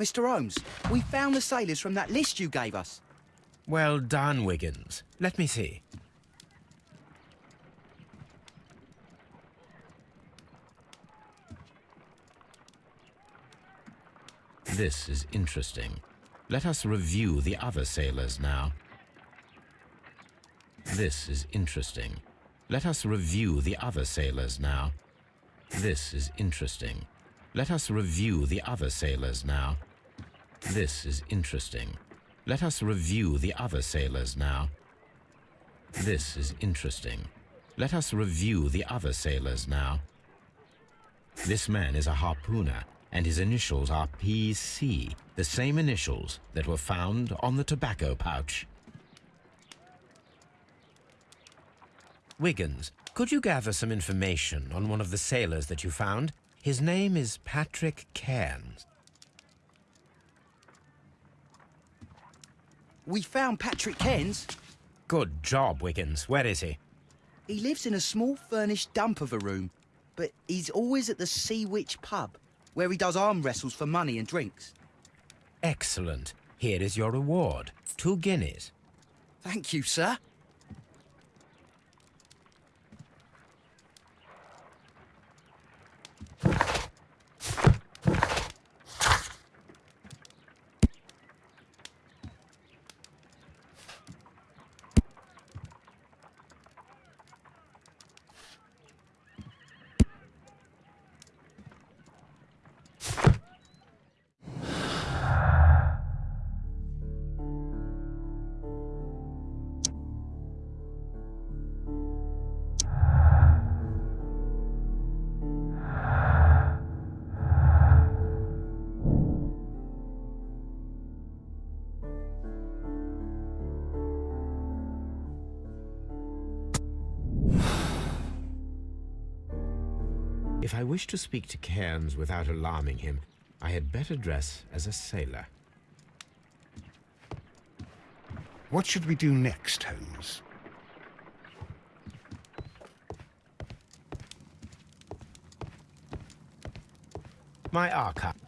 Mr. Holmes, we found the sailors from that list you gave us. Well done, Wiggins. Let me see. This is interesting. Let us review the other sailors now. This is interesting. Let us review the other sailors now. This is interesting. Let us review the other sailors now. This is interesting. Let us review the other sailors now. This is interesting. Let us review the other sailors now. This man is a harpooner, and his initials are PC, the same initials that were found on the tobacco pouch. Wiggins, could you gather some information on one of the sailors that you found? His name is Patrick Cairns. We found Patrick Cairns. Good job, Wiggins. Where is he? He lives in a small furnished dump of a room, but he's always at the Sea Witch pub, where he does arm wrestles for money and drinks. Excellent. Here is your reward. Two guineas. Thank you, sir. I wish to speak to Cairns without alarming him, I had better dress as a sailor. What should we do next, Holmes? My archive.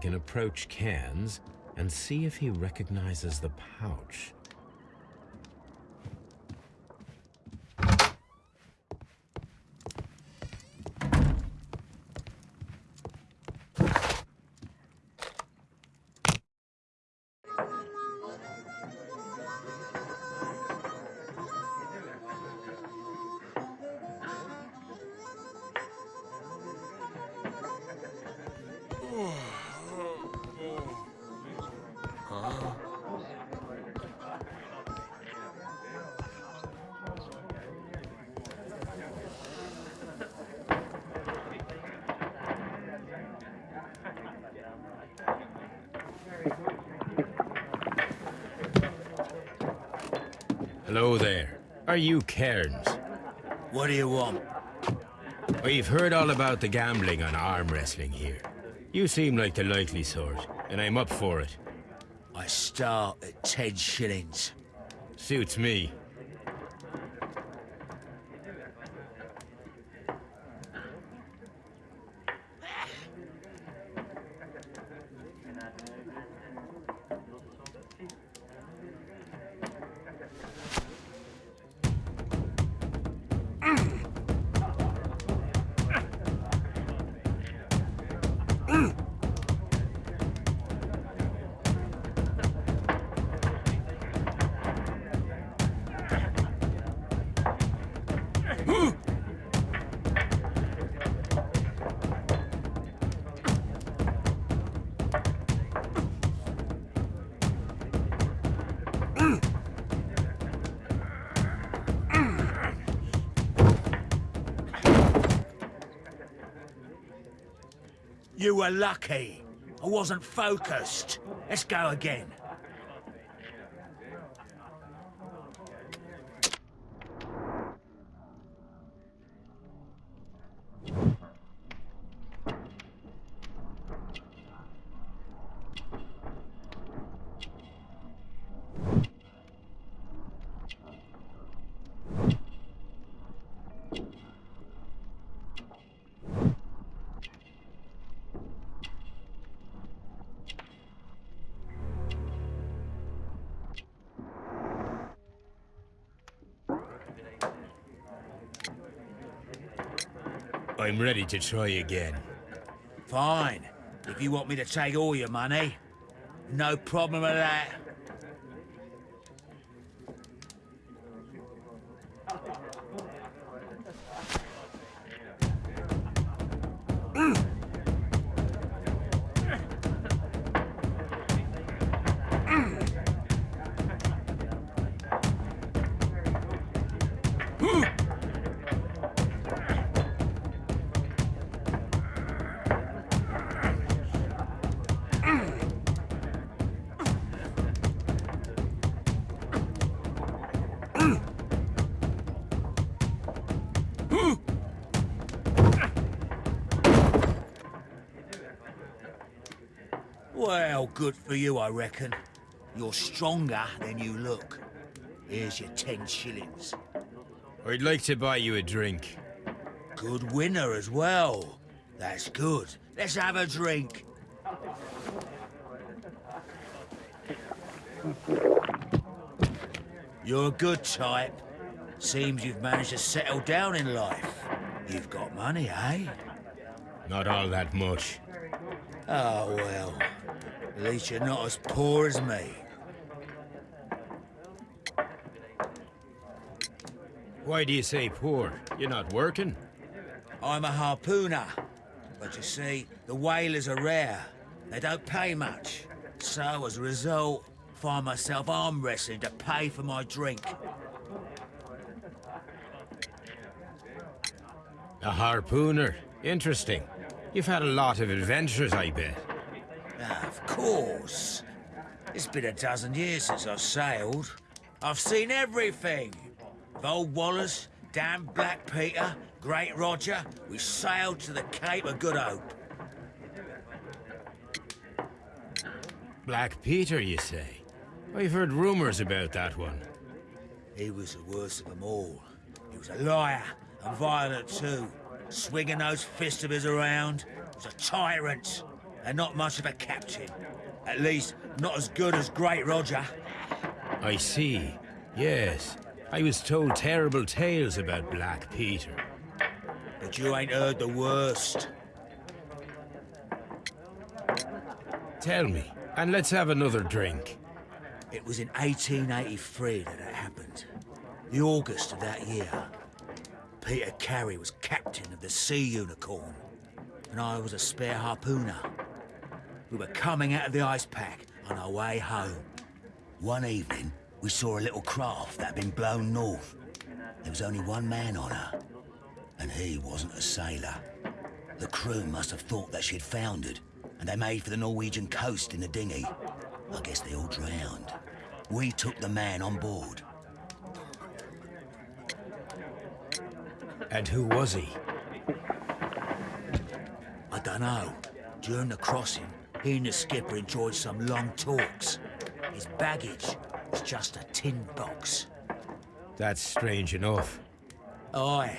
Can approach Cairns and see if he recognizes the pouch. Hello there. Are you Cairns? What do you want? We've heard all about the gambling on arm wrestling here. You seem like the likely sort, and I'm up for it. I start at ten shillings. Suits me. Lucky. I wasn't focused. Let's go again. I'm ready to try again. Fine. If you want me to take all your money, no problem with that. Well, good for you, I reckon. You're stronger than you look. Here's your ten shillings. I'd like to buy you a drink. Good winner as well. That's good. Let's have a drink. You're a good type. Seems you've managed to settle down in life. You've got money, eh? Not all that much. Oh, well. At least you're not as poor as me. Why do you say poor? You're not working? I'm a harpooner. But you see, the whalers are rare. They don't pay much. So, as a result, find myself arm wrestling to pay for my drink. A harpooner. Interesting. You've had a lot of adventures, I bet. Of course. It's been a dozen years since I've sailed. I've seen everything. Old Wallace, damn Black Peter, Great Roger, we sailed to the Cape of Good Hope. Black Peter, you say? I've heard rumors about that one. He was the worst of them all. He was a liar, and violent too. Swinging those fists of his around. He was a tyrant, and not much of a captain. At least, not as good as Great Roger. I see. Yes. I was told terrible tales about Black Peter. But you ain't heard the worst. Tell me, and let's have another drink. It was in 1883 that it happened. The August of that year. Peter Carey was captain of the Sea Unicorn, and I was a spare harpooner. We were coming out of the ice pack on our way home. One evening, we saw a little craft that had been blown north. There was only one man on her, and he wasn't a sailor. The crew must have thought that she'd foundered, and they made for the Norwegian coast in the dinghy. I guess they all drowned. We took the man on board. And who was he? I don't know. During the crossing, he and the skipper enjoyed some long talks. His baggage was just a tin box. That's strange enough. Aye.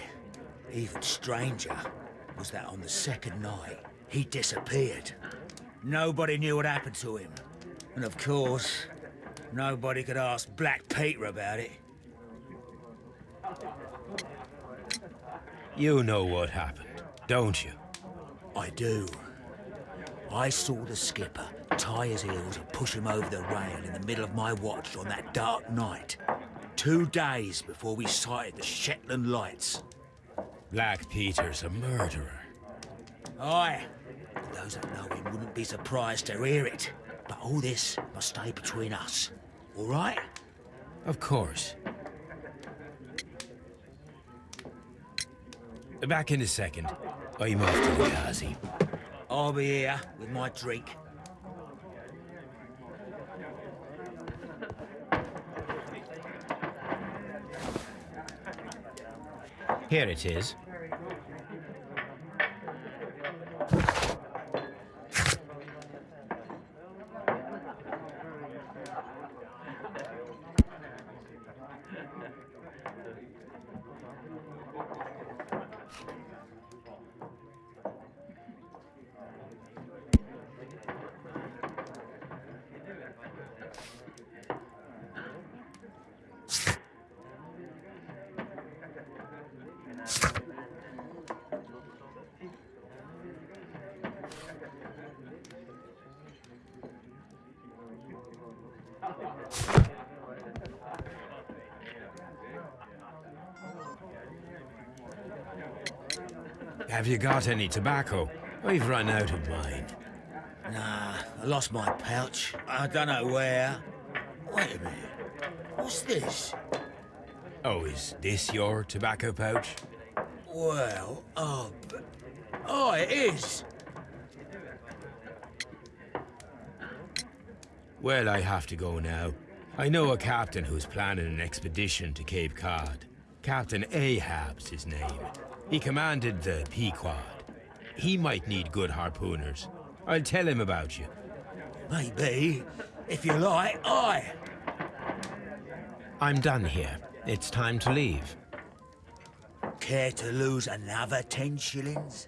Even stranger was that on the second night, he disappeared. Nobody knew what happened to him. And of course, nobody could ask Black Peter about it. You know what happened, don't you? I do. I saw the skipper tie his heels and push him over the rail in the middle of my watch on that dark night. Two days before we sighted the Shetland lights. Black Peter's a murderer. Aye. Those that know him wouldn't be surprised to hear it. But all this must stay between us. All right? Of course. Back in a second. I'm off to the Ghazi. I'll be here with my drink. Here it is. Have you got any tobacco? We've run out of mine. Nah, I lost my pouch. I don't know where. Wait a minute. What's this? Oh, is this your tobacco pouch? Well, oh, but... Oh, it is! Well, I have to go now. I know a captain who's planning an expedition to Cape Cod. Captain Ahab's his name. He commanded the Pequod. He might need good harpooners. I'll tell him about you. Maybe. If you like, I. I'm done here. It's time to leave. Care to lose another ten shillings?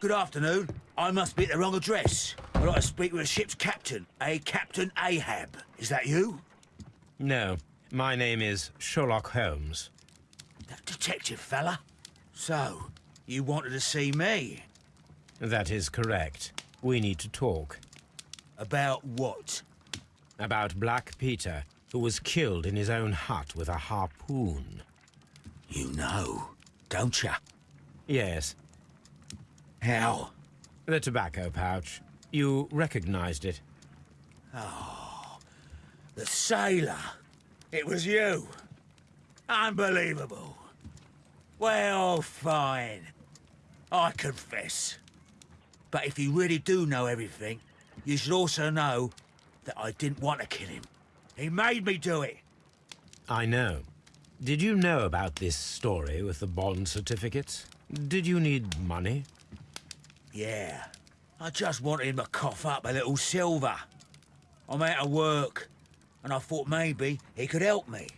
Good afternoon. I must be at the wrong address. I'd like to speak with a ship's captain, a Captain Ahab. Is that you? No, my name is Sherlock Holmes. That detective fella? So, you wanted to see me? That is correct. We need to talk. About what? About Black Peter, who was killed in his own hut with a harpoon. You know, don't you? Yes. How? The tobacco pouch. You recognized it. Oh, the sailor. It was you. Unbelievable. Well, fine. I confess. But if you really do know everything, you should also know that I didn't want to kill him. He made me do it. I know. Did you know about this story with the bond certificates? Did you need money? Yeah. I just wanted him to cough up a little silver. I'm out of work, and I thought maybe he could help me.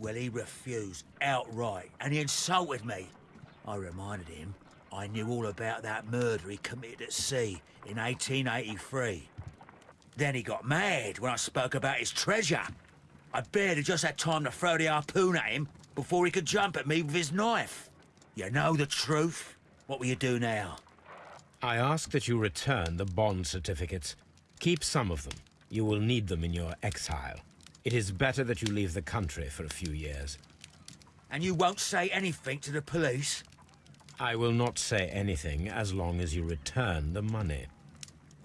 Well, he refused outright, and he insulted me. I reminded him I knew all about that murder he committed at sea in 1883. Then he got mad when I spoke about his treasure. I barely just had time to throw the harpoon at him before he could jump at me with his knife. You know the truth. What will you do now? I ask that you return the bond certificates. Keep some of them. You will need them in your exile. It is better that you leave the country for a few years. And you won't say anything to the police? I will not say anything as long as you return the money.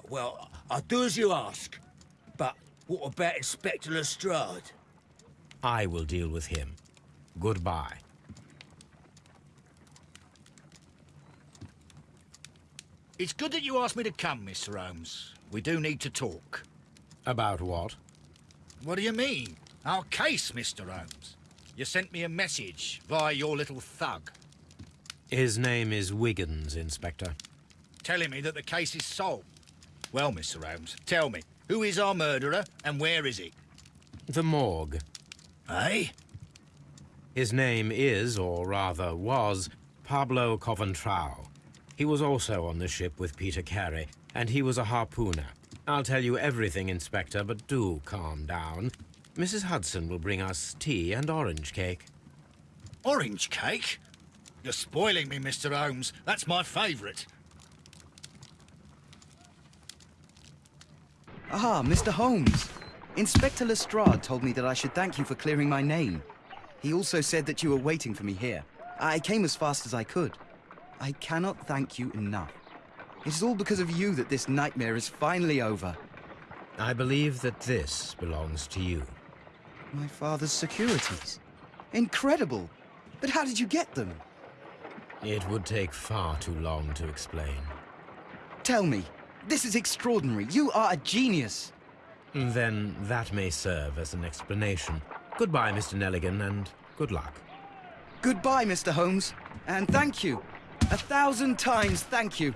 Well, I'll do as you ask. But what about Inspector Lestrade? I will deal with him. Goodbye. It's good that you asked me to come, Mr. Holmes. We do need to talk. About what? What do you mean? Our case, Mr. Holmes. You sent me a message via your little thug. His name is Wiggins, Inspector. Telling me that the case is solved. Well, Mr. Holmes, tell me, who is our murderer and where is he? The morgue. Eh? His name is, or rather was, Pablo Coventrao. He was also on the ship with Peter Carey, and he was a harpooner. I'll tell you everything, Inspector, but do calm down. Mrs. Hudson will bring us tea and orange cake. Orange cake? You're spoiling me, Mr. Holmes. That's my favourite. Ah, Mr. Holmes. Inspector Lestrade told me that I should thank you for clearing my name. He also said that you were waiting for me here. I came as fast as I could. I cannot thank you enough. It is all because of you that this nightmare is finally over. I believe that this belongs to you. My father's securities. Incredible! But how did you get them? It would take far too long to explain. Tell me, this is extraordinary. You are a genius. Then that may serve as an explanation. Goodbye, Mr. Neligan, and good luck. Goodbye, Mr. Holmes. And thank you. A thousand times thank you.